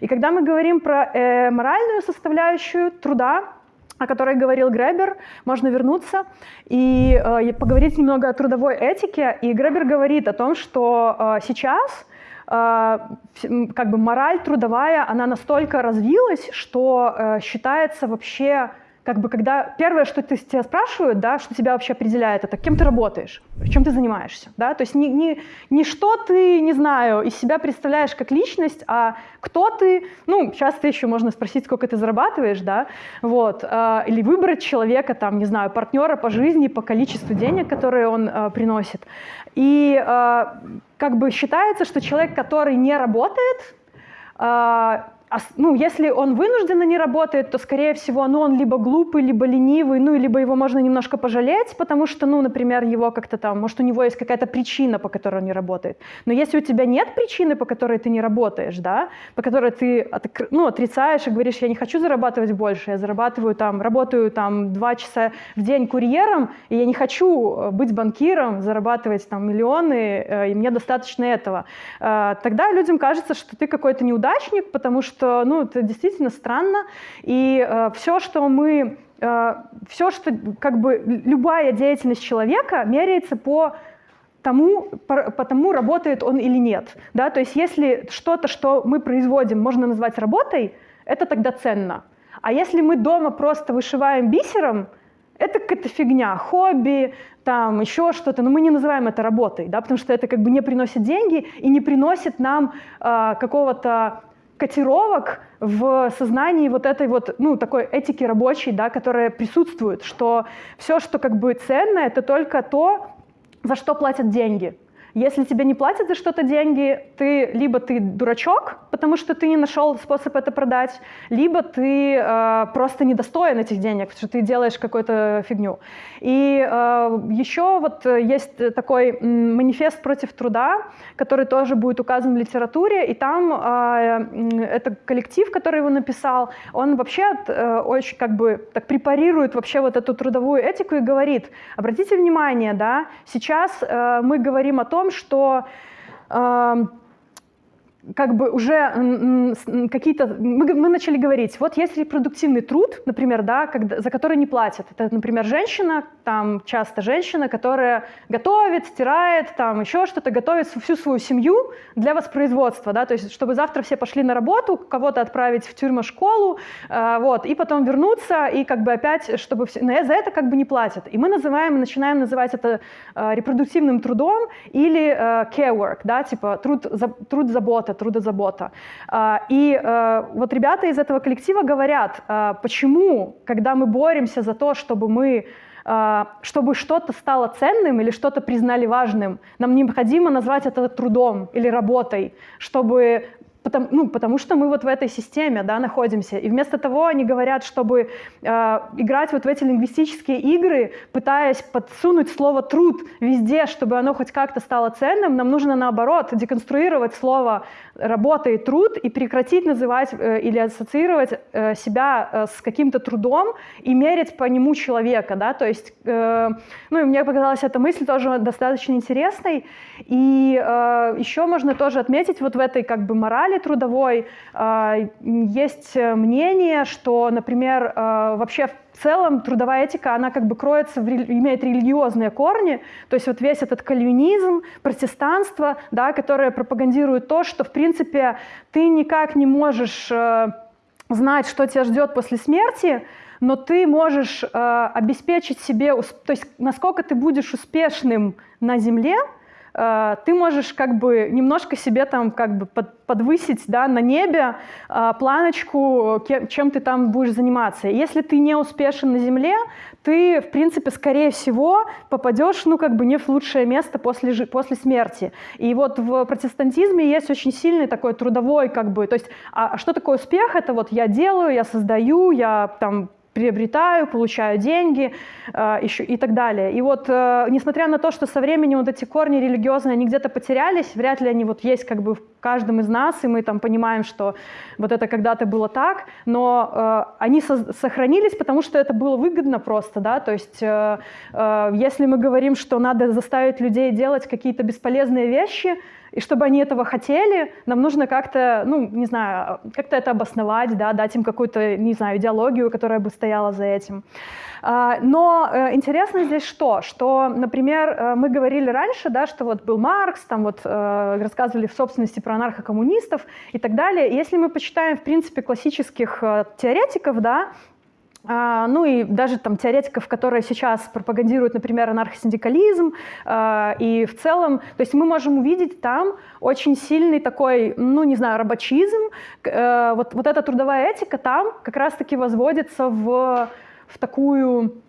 И когда мы говорим про э, моральную составляющую труда, о которой говорил Гребер, можно вернуться и э, поговорить немного о трудовой этике. И Гребер говорит о том, что э, сейчас э, как бы мораль трудовая, она настолько развилась, что э, считается вообще как бы когда первое, что ты, тебя спрашивают, да, что тебя вообще определяет, это кем ты работаешь, чем ты занимаешься, да, то есть не, не, не что ты, не знаю, из себя представляешь как личность, а кто ты, ну, часто еще можно спросить, сколько ты зарабатываешь, да, вот, э, или выбрать человека, там, не знаю, партнера по жизни, по количеству денег, которые он э, приносит. И э, как бы считается, что человек, который не работает, ну, если он вынужденно не работает, то, скорее всего, ну, он либо глупый, либо ленивый, ну, либо его можно немножко пожалеть, потому что, ну, например, его как-то там, может, у него есть какая-то причина, по которой он не работает. Но если у тебя нет причины, по которой ты не работаешь, да, по которой ты, ну, отрицаешь и говоришь, я не хочу зарабатывать больше, я зарабатываю там, работаю там два часа в день курьером, и я не хочу э, быть банкиром, зарабатывать там миллионы, э, и мне достаточно этого. Э, тогда людям кажется, что ты какой-то неудачник, потому что что ну, это действительно странно, и э, все, что мы, э, все, что как бы любая деятельность человека меряется по тому, по, тому, работает он или нет. Да? То есть если что-то, что мы производим, можно назвать работой, это тогда ценно. А если мы дома просто вышиваем бисером, это какая-то фигня, хобби, там еще что-то, но мы не называем это работой, да, потому что это как бы не приносит деньги и не приносит нам э, какого-то котировок в сознании вот этой вот, ну, такой этики рабочей, да, которая присутствует, что все, что как бы ценно, это только то, за что платят деньги. Если тебе не платят за что-то деньги, ты либо ты дурачок, потому что ты не нашел способ это продать, либо ты э, просто недостоин этих денег, потому что ты делаешь какую-то фигню. И э, еще вот есть такой манифест против труда, который тоже будет указан в литературе, и там э, это коллектив, который его написал, он вообще э, очень как бы так препарирует вообще вот эту трудовую этику и говорит, обратите внимание, да, сейчас э, мы говорим о том, том, что э, как бы уже какие-то... Мы, мы начали говорить, вот есть репродуктивный труд, например, да, когда, за который не платят. Это, например, женщина, там часто женщина, которая готовит, стирает, там еще что-то, готовит всю свою семью для воспроизводства, да, то есть чтобы завтра все пошли на работу, кого-то отправить в тюрьму, школу, э, вот, и потом вернуться, и как бы опять, чтобы... Все, но за это как бы не платят. И мы называем, начинаем называть это э, репродуктивным трудом или э, care work, да, типа труд, за, труд забота, трудозабота. А, и э, вот ребята из этого коллектива говорят, а, почему, когда мы боремся за то, чтобы мы а, чтобы что-то стало ценным или что-то признали важным, нам необходимо назвать это трудом или работой, чтобы Потому, ну, потому что мы вот в этой системе да, находимся. И вместо того они говорят, чтобы э, играть вот в эти лингвистические игры, пытаясь подсунуть слово «труд» везде, чтобы оно хоть как-то стало ценным, нам нужно наоборот деконструировать слово «работа» и «труд» и прекратить называть э, или ассоциировать э, себя э, с каким-то трудом и мерить по нему человека. Да? То есть, э, ну и мне показалась эта мысль тоже достаточно интересной. И э, еще можно тоже отметить вот в этой как бы морали, морали трудовой а, есть мнение, что, например, а, вообще в целом трудовая этика, она как бы кроется, в, имеет религиозные корни, то есть вот весь этот кальвинизм, протестанство, да, которое пропагандирует то, что, в принципе, ты никак не можешь э, знать, что тебя ждет после смерти, но ты можешь э, обеспечить себе, то есть насколько ты будешь успешным на земле, Э, ты можешь как бы немножко себе там как бы под, подвысить да, на небе э, планочку, чем ты там будешь заниматься. Если ты не успешен на Земле, ты, в принципе, скорее всего, попадешь, ну, как бы не в лучшее место после, после смерти. И вот в протестантизме есть очень сильный такой трудовой, как бы, то есть, а, а что такое успех? Это вот я делаю, я создаю, я там приобретаю, получаю деньги э, еще, и так далее. И вот, э, несмотря на то, что со временем вот эти корни религиозные, они где-то потерялись, вряд ли они вот есть как бы в каждом из нас, и мы там понимаем, что вот это когда-то было так, но э, они со- сохранились, потому что это было выгодно просто, да, то есть если мы говорим, что надо заставить людей делать какие-то бесполезные вещи, и чтобы они этого хотели, нам нужно как-то, ну, не знаю, как-то это обосновать, да, дать им какую-то, не знаю, идеологию, которая бы стояла за этим. А, но э, интересно здесь что? Что, например, э, мы говорили раньше, да, что вот был Маркс, там вот э, рассказывали в собственности про анархокоммунистов и так далее. Если мы почитаем, в принципе, классических теоретиков, да, ну и даже там теоретиков, которые сейчас пропагандируют, например, анархосиндикализм, а, и в целом, то есть мы можем увидеть там очень сильный такой, ну не знаю, рабочизм, э, вот, вот эта трудовая этика там как раз-таки возводится в, в такую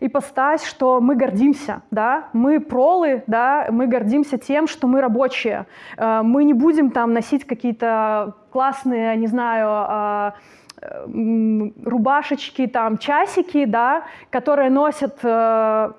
ипостась, что мы гордимся, да, мы пролы, да, мы гордимся тем, что мы рабочие, э, мы не будем там носить какие-то классные, не знаю, а, рубашечки, там, часики, да, которые носят э,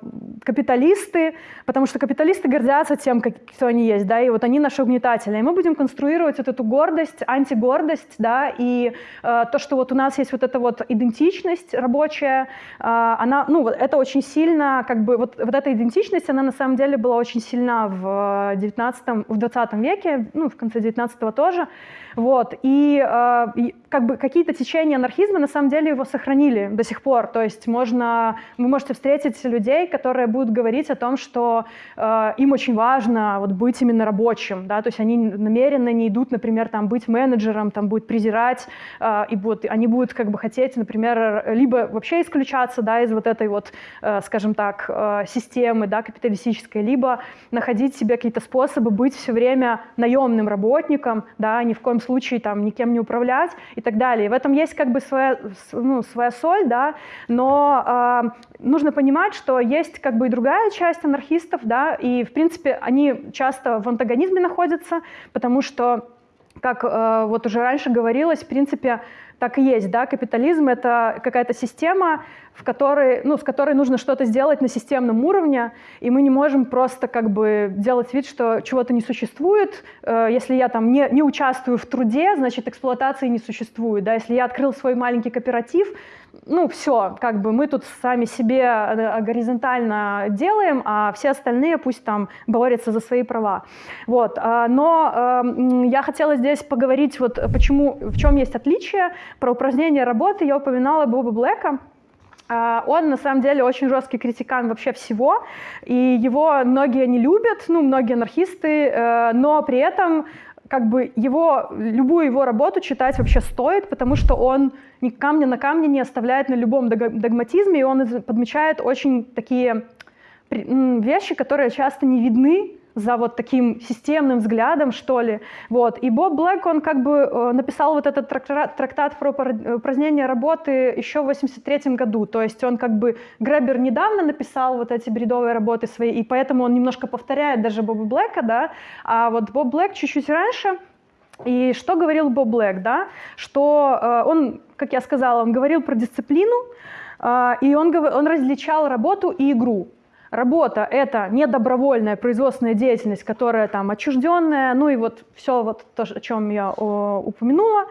капиталисты, потому что капиталисты гордятся тем, как, кто они есть, да, и вот они наши угнетатели. И мы будем конструировать вот эту гордость, антигордость, да, и э, то, что вот у нас есть вот эта вот идентичность рабочая, э, она, ну, это очень сильно, как бы, вот, вот эта идентичность, она на самом деле была очень сильна в 19 в 20 веке, ну, в конце 19 тоже, вот, и, э, как бы какие-то течения анархизма на самом деле его сохранили до сих пор. То есть можно, вы можете встретить людей, которые будут говорить о том, что э, им очень важно вот быть именно рабочим, да, то есть они намеренно не идут, например, там быть менеджером, там будет презирать, э, и будут, они будут как бы хотеть, например, либо вообще исключаться, да, из вот этой вот, э, скажем так, э, системы, да, капиталистической, либо находить себе какие-то способы быть все время наемным работником, да, ни в коем случае там никем не управлять и так далее. И в этом есть как бы своя, ну, своя соль, да, но э, нужно понимать, что есть как бы и другая часть анархистов, да, и в принципе они часто в антагонизме находятся, потому что как э, вот уже раньше говорилось, в принципе, так и есть, да, капитализм — это какая-то система, в которой, ну, с которой нужно что-то сделать на системном уровне, и мы не можем просто как бы делать вид, что чего-то не существует. Э, если я там не, не участвую в труде, значит, эксплуатации не существует, да, если я открыл свой маленький кооператив, ну, все, как бы мы тут сами себе э, горизонтально делаем, а все остальные пусть там борются за свои права. Вот. Но эм, я хотела здесь поговорить, вот почему, в чем есть отличие. Про упразднение работы я упоминала Боба Блэка, он на самом деле очень жесткий критикан вообще всего, и его многие не любят, ну, многие анархисты, э, но при этом как бы его, любую его работу читать вообще стоит, потому что он ни камня на камне не оставляет на любом догматизме, и он подмечает очень такие вещи, которые часто не видны за вот таким системным взглядом, что ли. Вот. И Боб Блэк, он как бы э, написал вот этот трактат, про упразднение работы еще в 83 году. То есть он как бы, Гребер недавно написал вот эти бредовые работы свои, и поэтому он немножко повторяет даже Боба Блэка, да, а вот Боб Блэк чуть-чуть раньше, и что говорил Боб Блэк, да, что э, он, как я сказала, он говорил про дисциплину, э, и он, он различал работу и игру. Работа — это не добровольная производственная деятельность, которая там отчужденная, ну и вот все вот то, о чем я о, упомянула.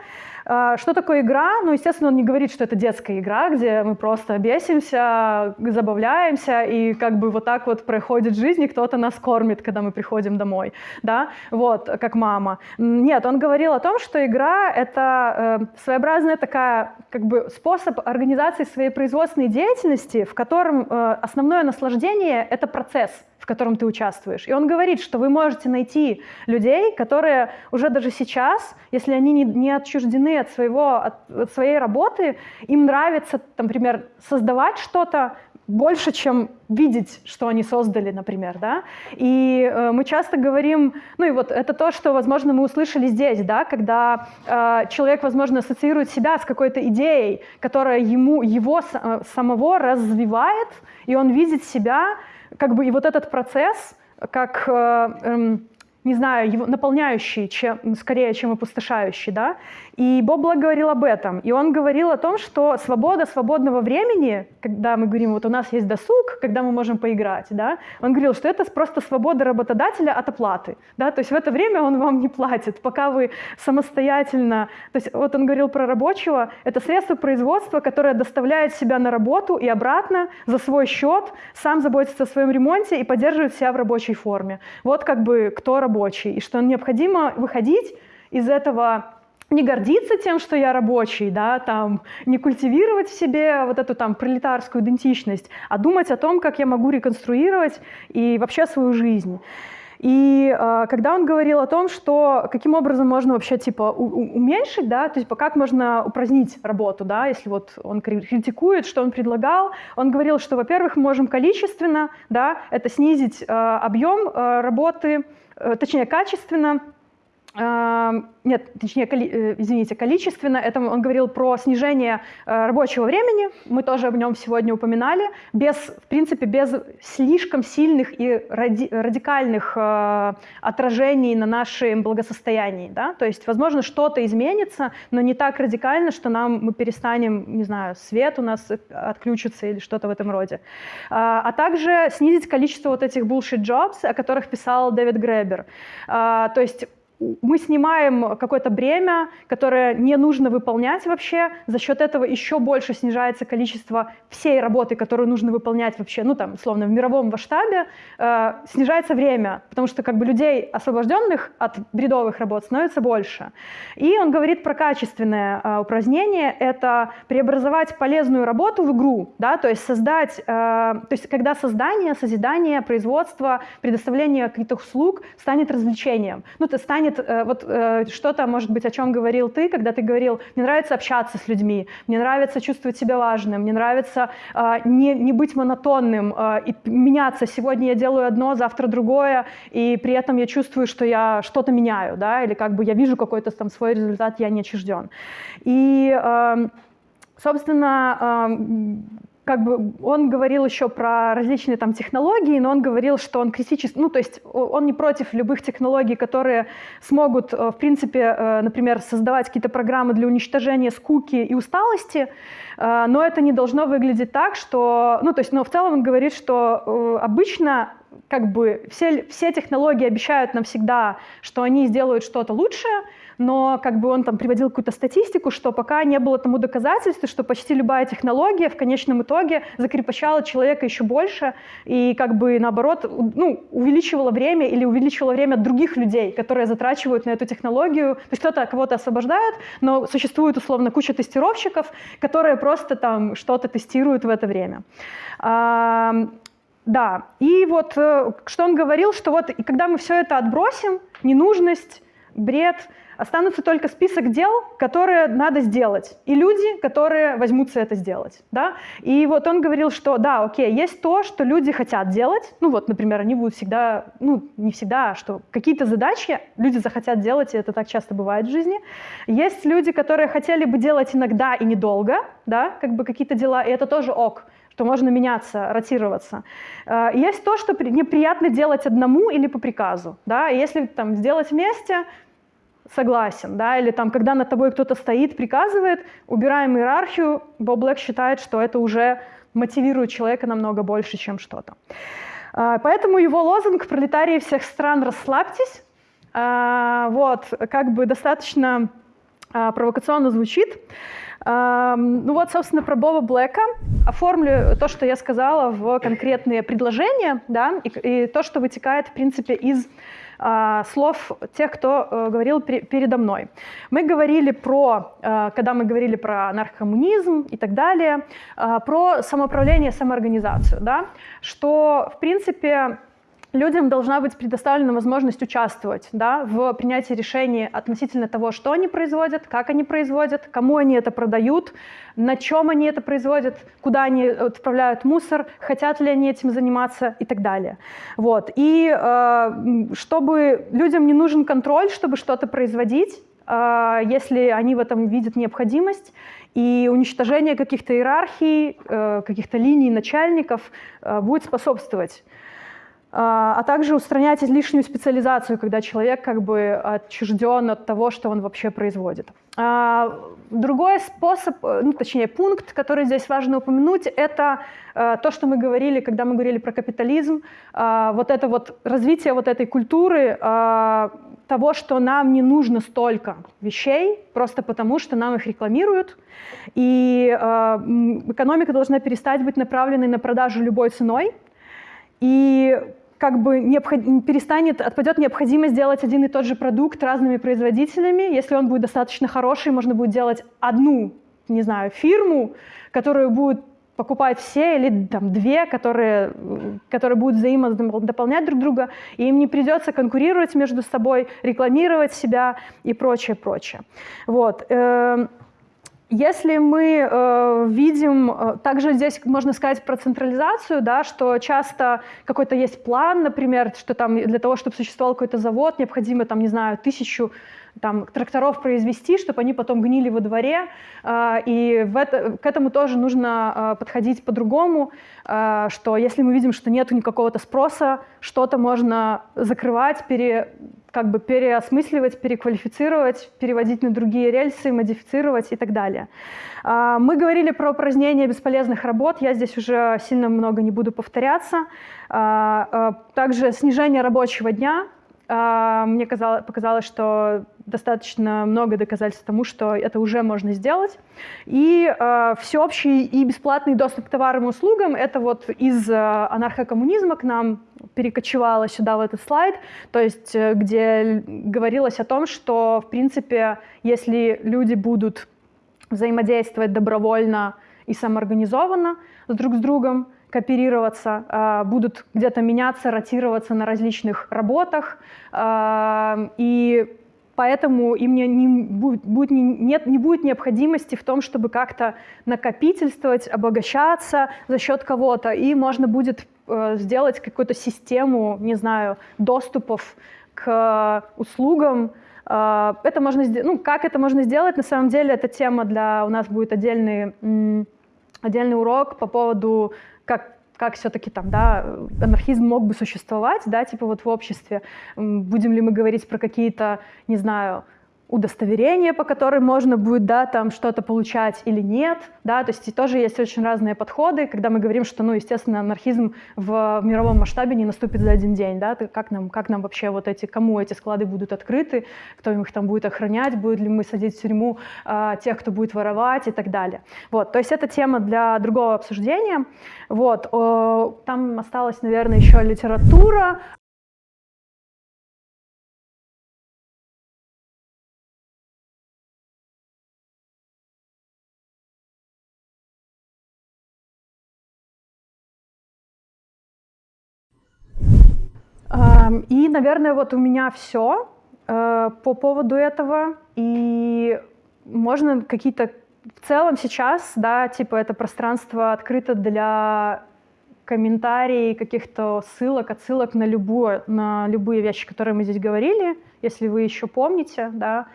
А, что такое игра? Ну, естественно, он не говорит, что это детская игра, где мы просто бесимся, забавляемся, и как бы вот так вот проходит жизнь, и кто-то нас кормит, когда мы приходим домой, да, вот, как мама. Нет, он говорил о том, что игра — это э, своеобразная такая, как бы, способ организации своей производственной деятельности, в котором э, основное наслаждение — это процесс — в котором ты участвуешь. И он говорит, что вы можете найти людей, которые уже даже сейчас, если они не, не отчуждены от, своего, от, от своей работы, им нравится, например, создавать что-то, больше, чем видеть, что они создали, например, да. И э, мы часто говорим, ну и вот это то, что, возможно, мы услышали здесь, да, когда э, человек, возможно, ассоциирует себя с какой-то идеей, которая ему его э, самого развивает, и он видит себя как бы и вот этот процесс, как, э, эм, не знаю, его наполняющий, чем, скорее, чем опустошающий, да, и Боб Блэк говорил об этом. И он говорил о том, что свобода свободного времени, когда мы говорим, вот у нас есть досуг, когда мы можем поиграть, да, он говорил, что это просто свобода работодателя от оплаты. Да, то есть в это время он вам не платит, пока вы самостоятельно... То есть вот он говорил про рабочего, это средство производства, которое доставляет себя на работу и обратно за свой счет, сам заботится о своем ремонте и поддерживает себя в рабочей форме. Вот как бы кто рабочий. И что необходимо выходить из этого не гордиться тем, что я рабочий, да, там, не культивировать в себе вот эту там пролетарскую идентичность, а думать о том, как я могу реконструировать и вообще свою жизнь. И э, когда он говорил о том, что каким образом можно вообще типа уменьшить, да, то есть как можно упразднить работу, да, если вот он критикует, что он предлагал, он говорил, что, во-первых, мы можем количественно, да, это снизить э, объем э, работы, э, точнее качественно, нет, точнее, э, извините, количественно, это он говорил про снижение э, рабочего времени, мы тоже об нем сегодня упоминали, без, в принципе, без слишком сильных и ради, радикальных э, отражений на нашем благосостоянии, да, то есть, возможно, что-то изменится, но не так радикально, что нам, мы перестанем, не знаю, свет у нас отключится или что-то в этом роде. А, а также снизить количество вот этих bullshit jobs, о которых писал Дэвид Гребер. А, то есть мы снимаем какое-то бремя, которое не нужно выполнять вообще. За счет этого еще больше снижается количество всей работы, которую нужно выполнять вообще, ну там, условно, в мировом масштабе. Э, снижается время, потому что как бы людей, освобожденных от бредовых работ, становится больше. И он говорит про качественное э, упразднение. Это преобразовать полезную работу в игру, да, то есть создать, э, то есть когда создание, созидание, производство, предоставление каких-то услуг станет развлечением. Ну, это станет э, вот э, что-то, может быть, о чем говорил ты, когда ты говорил, мне нравится общаться с людьми, мне нравится чувствовать себя важным, мне нравится э, не, не быть монотонным и меняться. Сегодня я делаю одно, завтра другое, и при этом я чувствую, что я что-то меняю, да, или как бы я вижу какой-то там свой результат, я не отчужден. И, эм, собственно, эм, как бы он говорил еще про различные там технологии, но он говорил, что он критически, ну то есть он не против любых технологий, которые смогут, э, в принципе, э, например, создавать какие-то программы для уничтожения скуки и усталости, э, но это не должно выглядеть так, что, ну то есть, но в целом он говорит, что обычно как бы все, все технологии обещают нам всегда, что они сделают что-то лучшее, но как бы он там приводил какую-то статистику, что пока не было тому доказательства, что почти любая технология в конечном итоге закрепощала человека еще больше и как бы наоборот ну, увеличивала время или увеличивала время других людей, которые затрачивают на эту технологию. То есть кто-то кого-то освобождает, но существует условно куча тестировщиков, которые просто там что-то тестируют в это время. Да, и вот э, что он говорил, что вот когда мы все это отбросим, ненужность, бред, останутся только список дел, которые надо сделать, и люди, которые возьмутся это сделать. Да? И вот он говорил, что да, окей, есть то, что люди хотят делать, ну вот, например, они будут всегда, ну не всегда, а что какие-то задачи люди захотят делать, и это так часто бывает в жизни. Есть люди, которые хотели бы делать иногда и недолго, да, как бы какие-то дела, и это тоже ок что можно меняться, ротироваться. Э, есть то, что неприятно делать одному или по приказу. Да? Если там, сделать вместе, согласен, да, или там, когда над тобой кто-то стоит, приказывает, убираем иерархию, Боб Блэк считает, что это уже мотивирует человека намного больше, чем что-то. А, поэтому его лозунг «Пролетарии всех стран, расслабьтесь», а, вот, как бы достаточно а, провокационно звучит. Ну вот, собственно, про Боба Блэка. Оформлю то, что я сказала, в конкретные предложения, да, и, и то, что вытекает, в принципе, из слов тех, кто э, говорил передо мной. Мы говорили про, э, когда мы говорили про наркомунизм и так далее, а, про самоуправление, самоорганизацию, да, что, в принципе, людям должна быть предоставлена возможность участвовать да, в принятии решений относительно того, что они производят, как они производят, кому они это продают, на чем они это производят, куда они отправляют мусор, хотят ли они этим заниматься и так далее. Вот. И э, чтобы людям не нужен контроль, чтобы что-то производить, э, если они в этом видят необходимость, и уничтожение каких-то иерархий, э, каких-то линий начальников э, будет способствовать а, а также устранять лишнюю специализацию, когда человек как бы отчужден от того, что он вообще производит. А, другой способ, ну, точнее пункт, который здесь важно упомянуть, это э, то, что мы говорили, когда мы говорили про капитализм, а, вот это вот развитие вот этой культуры того, что нам не нужно столько вещей, просто потому что нам их рекламируют, и экономика должна перестать быть направленной на продажу любой ценой, и как бы необход... перестанет, отпадет необходимость делать один и тот же продукт разными производителями. Если он будет достаточно хороший, можно будет делать одну, не знаю, фирму, которую будут покупать все, или там две, которые, которые будут взаимодополнять друг друга, и им не придется конкурировать между собой, рекламировать себя и прочее, прочее. Вот. Если мы э, видим, э, также здесь можно сказать про централизацию, да, что часто какой-то есть план, например, что там для того, чтобы существовал какой-то завод, необходимо, там, не знаю, тысячу там, тракторов произвести, чтобы они потом гнили во дворе. Э, и в это, к этому тоже нужно э, подходить по-другому, что если мы видим, что нет никакого-то спроса, что-то можно закрывать, пере, как бы переосмысливать, переквалифицировать, переводить на другие рельсы, модифицировать и так далее. А, мы говорили про упразднение бесполезных работ, я здесь уже сильно много не буду повторяться. А, а, также снижение рабочего дня, мне казалось, показалось, что достаточно много доказательств тому, что это уже можно сделать. И э, всеобщий и бесплатный доступ к товарам и услугам — это вот из э, анархокоммунизма к нам перекочевало сюда, в этот слайд, то есть э, где говорилось о том, что, в принципе, если люди будут взаимодействовать добровольно и самоорганизованно с друг с другом, кооперироваться, э, будут где-то меняться, ротироваться на различных работах, э, и поэтому им не, не, будет, будет, не, нет, не будет необходимости в том, чтобы как-то накопительствовать, обогащаться за счет кого-то, и можно будет э, сделать какую-то систему, не знаю, доступов к услугам, э, это можно ну, как это можно сделать, на самом деле, эта тема для, у нас будет отдельный, отдельный урок по поводу, как как все-таки там, да, анархизм мог бы существовать, да, типа вот в обществе. Будем ли мы говорить про какие-то, не знаю, удостоверение, по которым можно будет да, там что-то получать или нет. Да? То есть тоже есть очень разные подходы, когда мы говорим, что, ну, естественно, анархизм в мировом масштабе не наступит за один день. Да? Как, нам, как нам вообще вот эти, кому эти склады будут открыты, кто их там будет охранять, будет ли мы садить в тюрьму э, тех, кто будет воровать и так далее. Вот, то есть это тема для другого обсуждения. Вот, э, там осталась, наверное, еще литература. И, наверное, вот у меня все э, по поводу этого. И можно какие-то в целом сейчас, да, типа это пространство открыто для комментариев, каких-то ссылок, отсылок на, любую, на любые вещи, которые мы здесь говорили, если вы еще помните, да.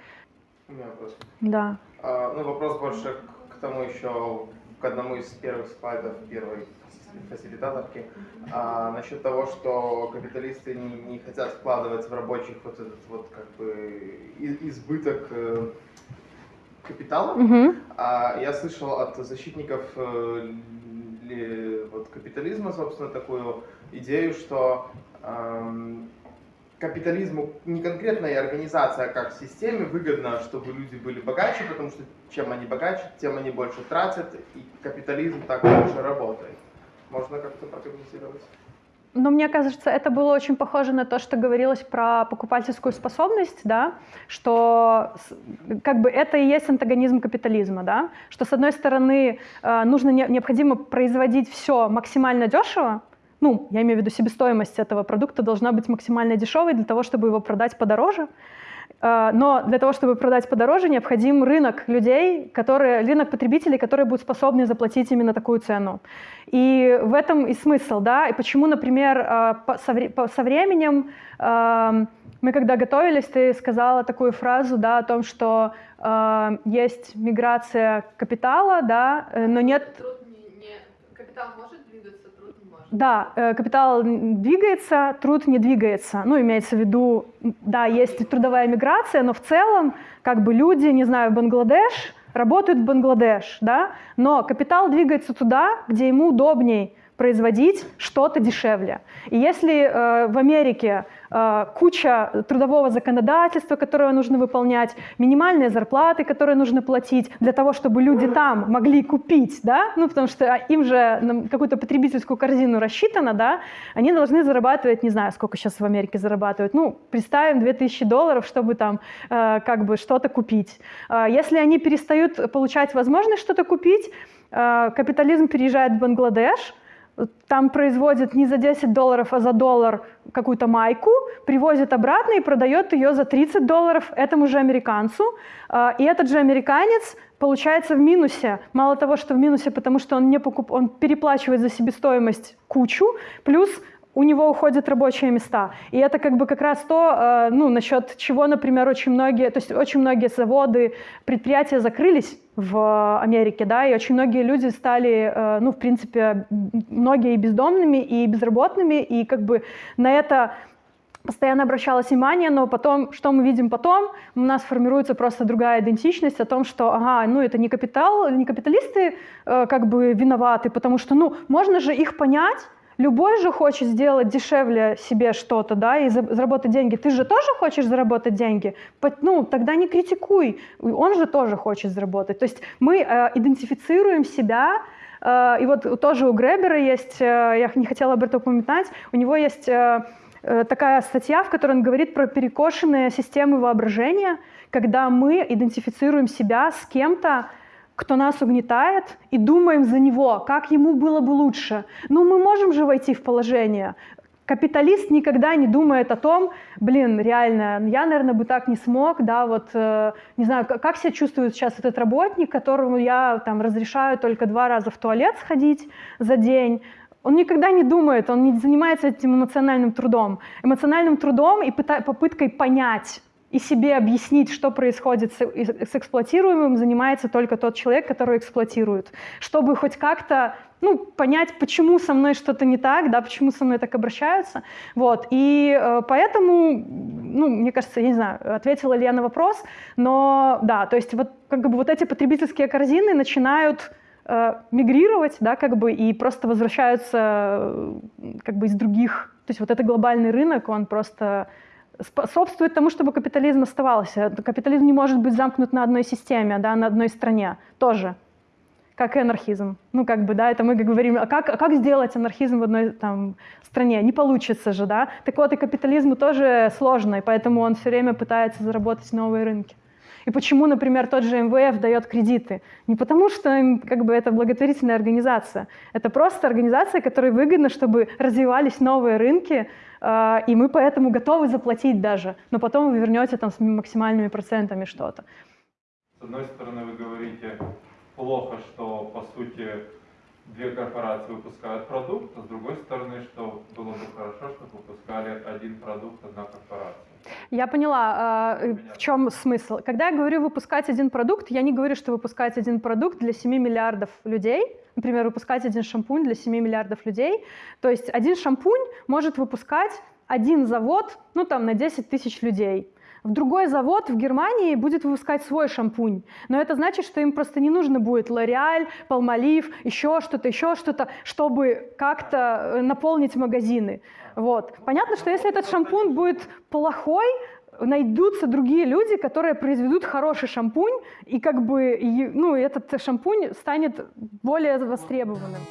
У меня вопрос. Да. А, ну, вопрос больше к тому еще, к одному из первых слайдов первой фасилитаторки, а, насчет того, что капиталисты не, не хотят вкладывать в рабочих вот этот вот как бы избыток э, капитала. Mm-hmm. А, я слышал от защитников э, вот, капитализма, собственно, такую идею, что эм, капитализму не конкретная организация, а как системе выгодно, чтобы люди были богаче, потому что чем они богаче, тем они больше тратят, и капитализм так лучше работает. Можно как-то прокомментировать? Но мне кажется, это было очень похоже на то, что говорилось про покупательскую способность, да, что как бы это и есть антагонизм капитализма, да, что с одной стороны э, нужно необходимо производить все максимально дешево, ну, я имею в виду себестоимость этого продукта должна быть максимально дешевой для того, чтобы его продать подороже, но для того, чтобы продать подороже, необходим рынок людей, которые, рынок потребителей, которые будут способны заплатить именно такую цену. И в этом и смысл, да, и почему, например, э, со временем эм, мы когда готовились, ты сказала такую фразу, да, о том, что э, есть миграция капитала, да, но нет... Капитал может да, э, капитал двигается, труд не двигается. Ну, имеется в виду, да, есть трудовая миграция, но в целом, как бы люди, не знаю, Бангладеш, работают в Бангладеш, да, но капитал двигается туда, где ему удобней производить что-то дешевле. И если э, в Америке куча трудового законодательства, которое нужно выполнять, минимальные зарплаты, которые нужно платить для того, чтобы люди там могли купить, да, ну потому что им же какую-то потребительскую корзину рассчитано, да, они должны зарабатывать, не знаю, сколько сейчас в Америке зарабатывают, ну, представим 2000 долларов, чтобы там э, как бы что-то купить. Э, если они перестают получать возможность что-то купить, э, капитализм переезжает в Бангладеш, там производит не за 10 долларов, а за доллар какую-то майку, привозит обратно и продает ее за 30 долларов этому же американцу. А, и этот же американец получается в минусе. Мало того, что в минусе, потому что он, не покуп... он переплачивает за себестоимость кучу, плюс у него уходят рабочие места. И это как бы как раз то, э, ну, насчет чего, например, очень многие, то есть очень многие заводы, предприятия закрылись в Америке, да, и очень многие люди стали, э, ну, в принципе, многие и бездомными, и безработными, и как бы на это постоянно обращалось внимание, но потом, что мы видим потом, у нас формируется просто другая идентичность о том, что, ага, ну это не капитал, не капиталисты э, как бы виноваты, потому что, ну, можно же их понять, Любой же хочет сделать дешевле себе что-то, да, и заработать деньги. Ты же тоже хочешь заработать деньги? Ну, тогда не критикуй. Он же тоже хочет заработать. То есть мы э, идентифицируем себя, э, и вот тоже у Гребера есть, э, я не хотела об этом упоминать, у него есть э, э, такая статья, в которой он говорит про перекошенные системы воображения, когда мы идентифицируем себя с кем-то, кто нас угнетает, и думаем за него, как ему было бы лучше. Ну, мы можем же войти в положение. Капиталист никогда не думает о том, блин, реально, я, наверное, бы так не смог, да, вот, э, не знаю, как, себя чувствует сейчас этот работник, которому я там разрешаю только два раза в туалет сходить за день, он никогда не думает, он не занимается этим эмоциональным трудом. Эмоциональным трудом и попыткой понять, и себе объяснить, что происходит с, с эксплуатируемым, занимается только тот человек, который эксплуатирует. Чтобы хоть как-то ну, понять, почему со мной что-то не так, да, почему со мной так обращаются. Вот. И э, поэтому, ну, мне кажется, я не знаю, ответила ли я на вопрос, но да, то есть вот, как бы вот эти потребительские корзины начинают э, мигрировать, да, как бы, и просто возвращаются э, как бы из других, то есть вот это глобальный рынок, он просто способствует тому, чтобы капитализм оставался. Капитализм не может быть замкнут на одной системе, да, на одной стране тоже, как и анархизм. Ну, как бы, да, это мы говорим, а как, а как сделать анархизм в одной там, стране? Не получится же, да. Так вот, и капитализму тоже сложно, и поэтому он все время пытается заработать новые рынки. И почему, например, тот же МВФ дает кредиты? Не потому, что как бы, это благотворительная организация. Это просто организация, которой выгодно, чтобы развивались новые рынки, и мы поэтому готовы заплатить даже, но потом вы вернете там с максимальными процентами что-то. С одной стороны, вы говорите, плохо, что, по сути, две корпорации выпускают продукт, а с другой стороны, что было бы хорошо, чтобы выпускали один продукт, одна корпорация. Я поняла, э, в чем смысл. Когда я говорю выпускать один продукт, я не говорю, что выпускать один продукт для 7 миллиардов людей, например, выпускать один шампунь для 7 миллиардов людей. То есть один шампунь может выпускать один завод, ну там на 10 тысяч людей. В другой завод в Германии будет выпускать свой шампунь. Но это значит, что им просто не нужно будет L'Oreal, Palmolive, еще что-то, еще что-то, чтобы как-то э, наполнить магазины. Вот. Понятно, что если этот шампунь будет плохой, найдутся другие люди, которые произведут хороший шампунь, и как бы ну, этот шампунь станет более востребованным.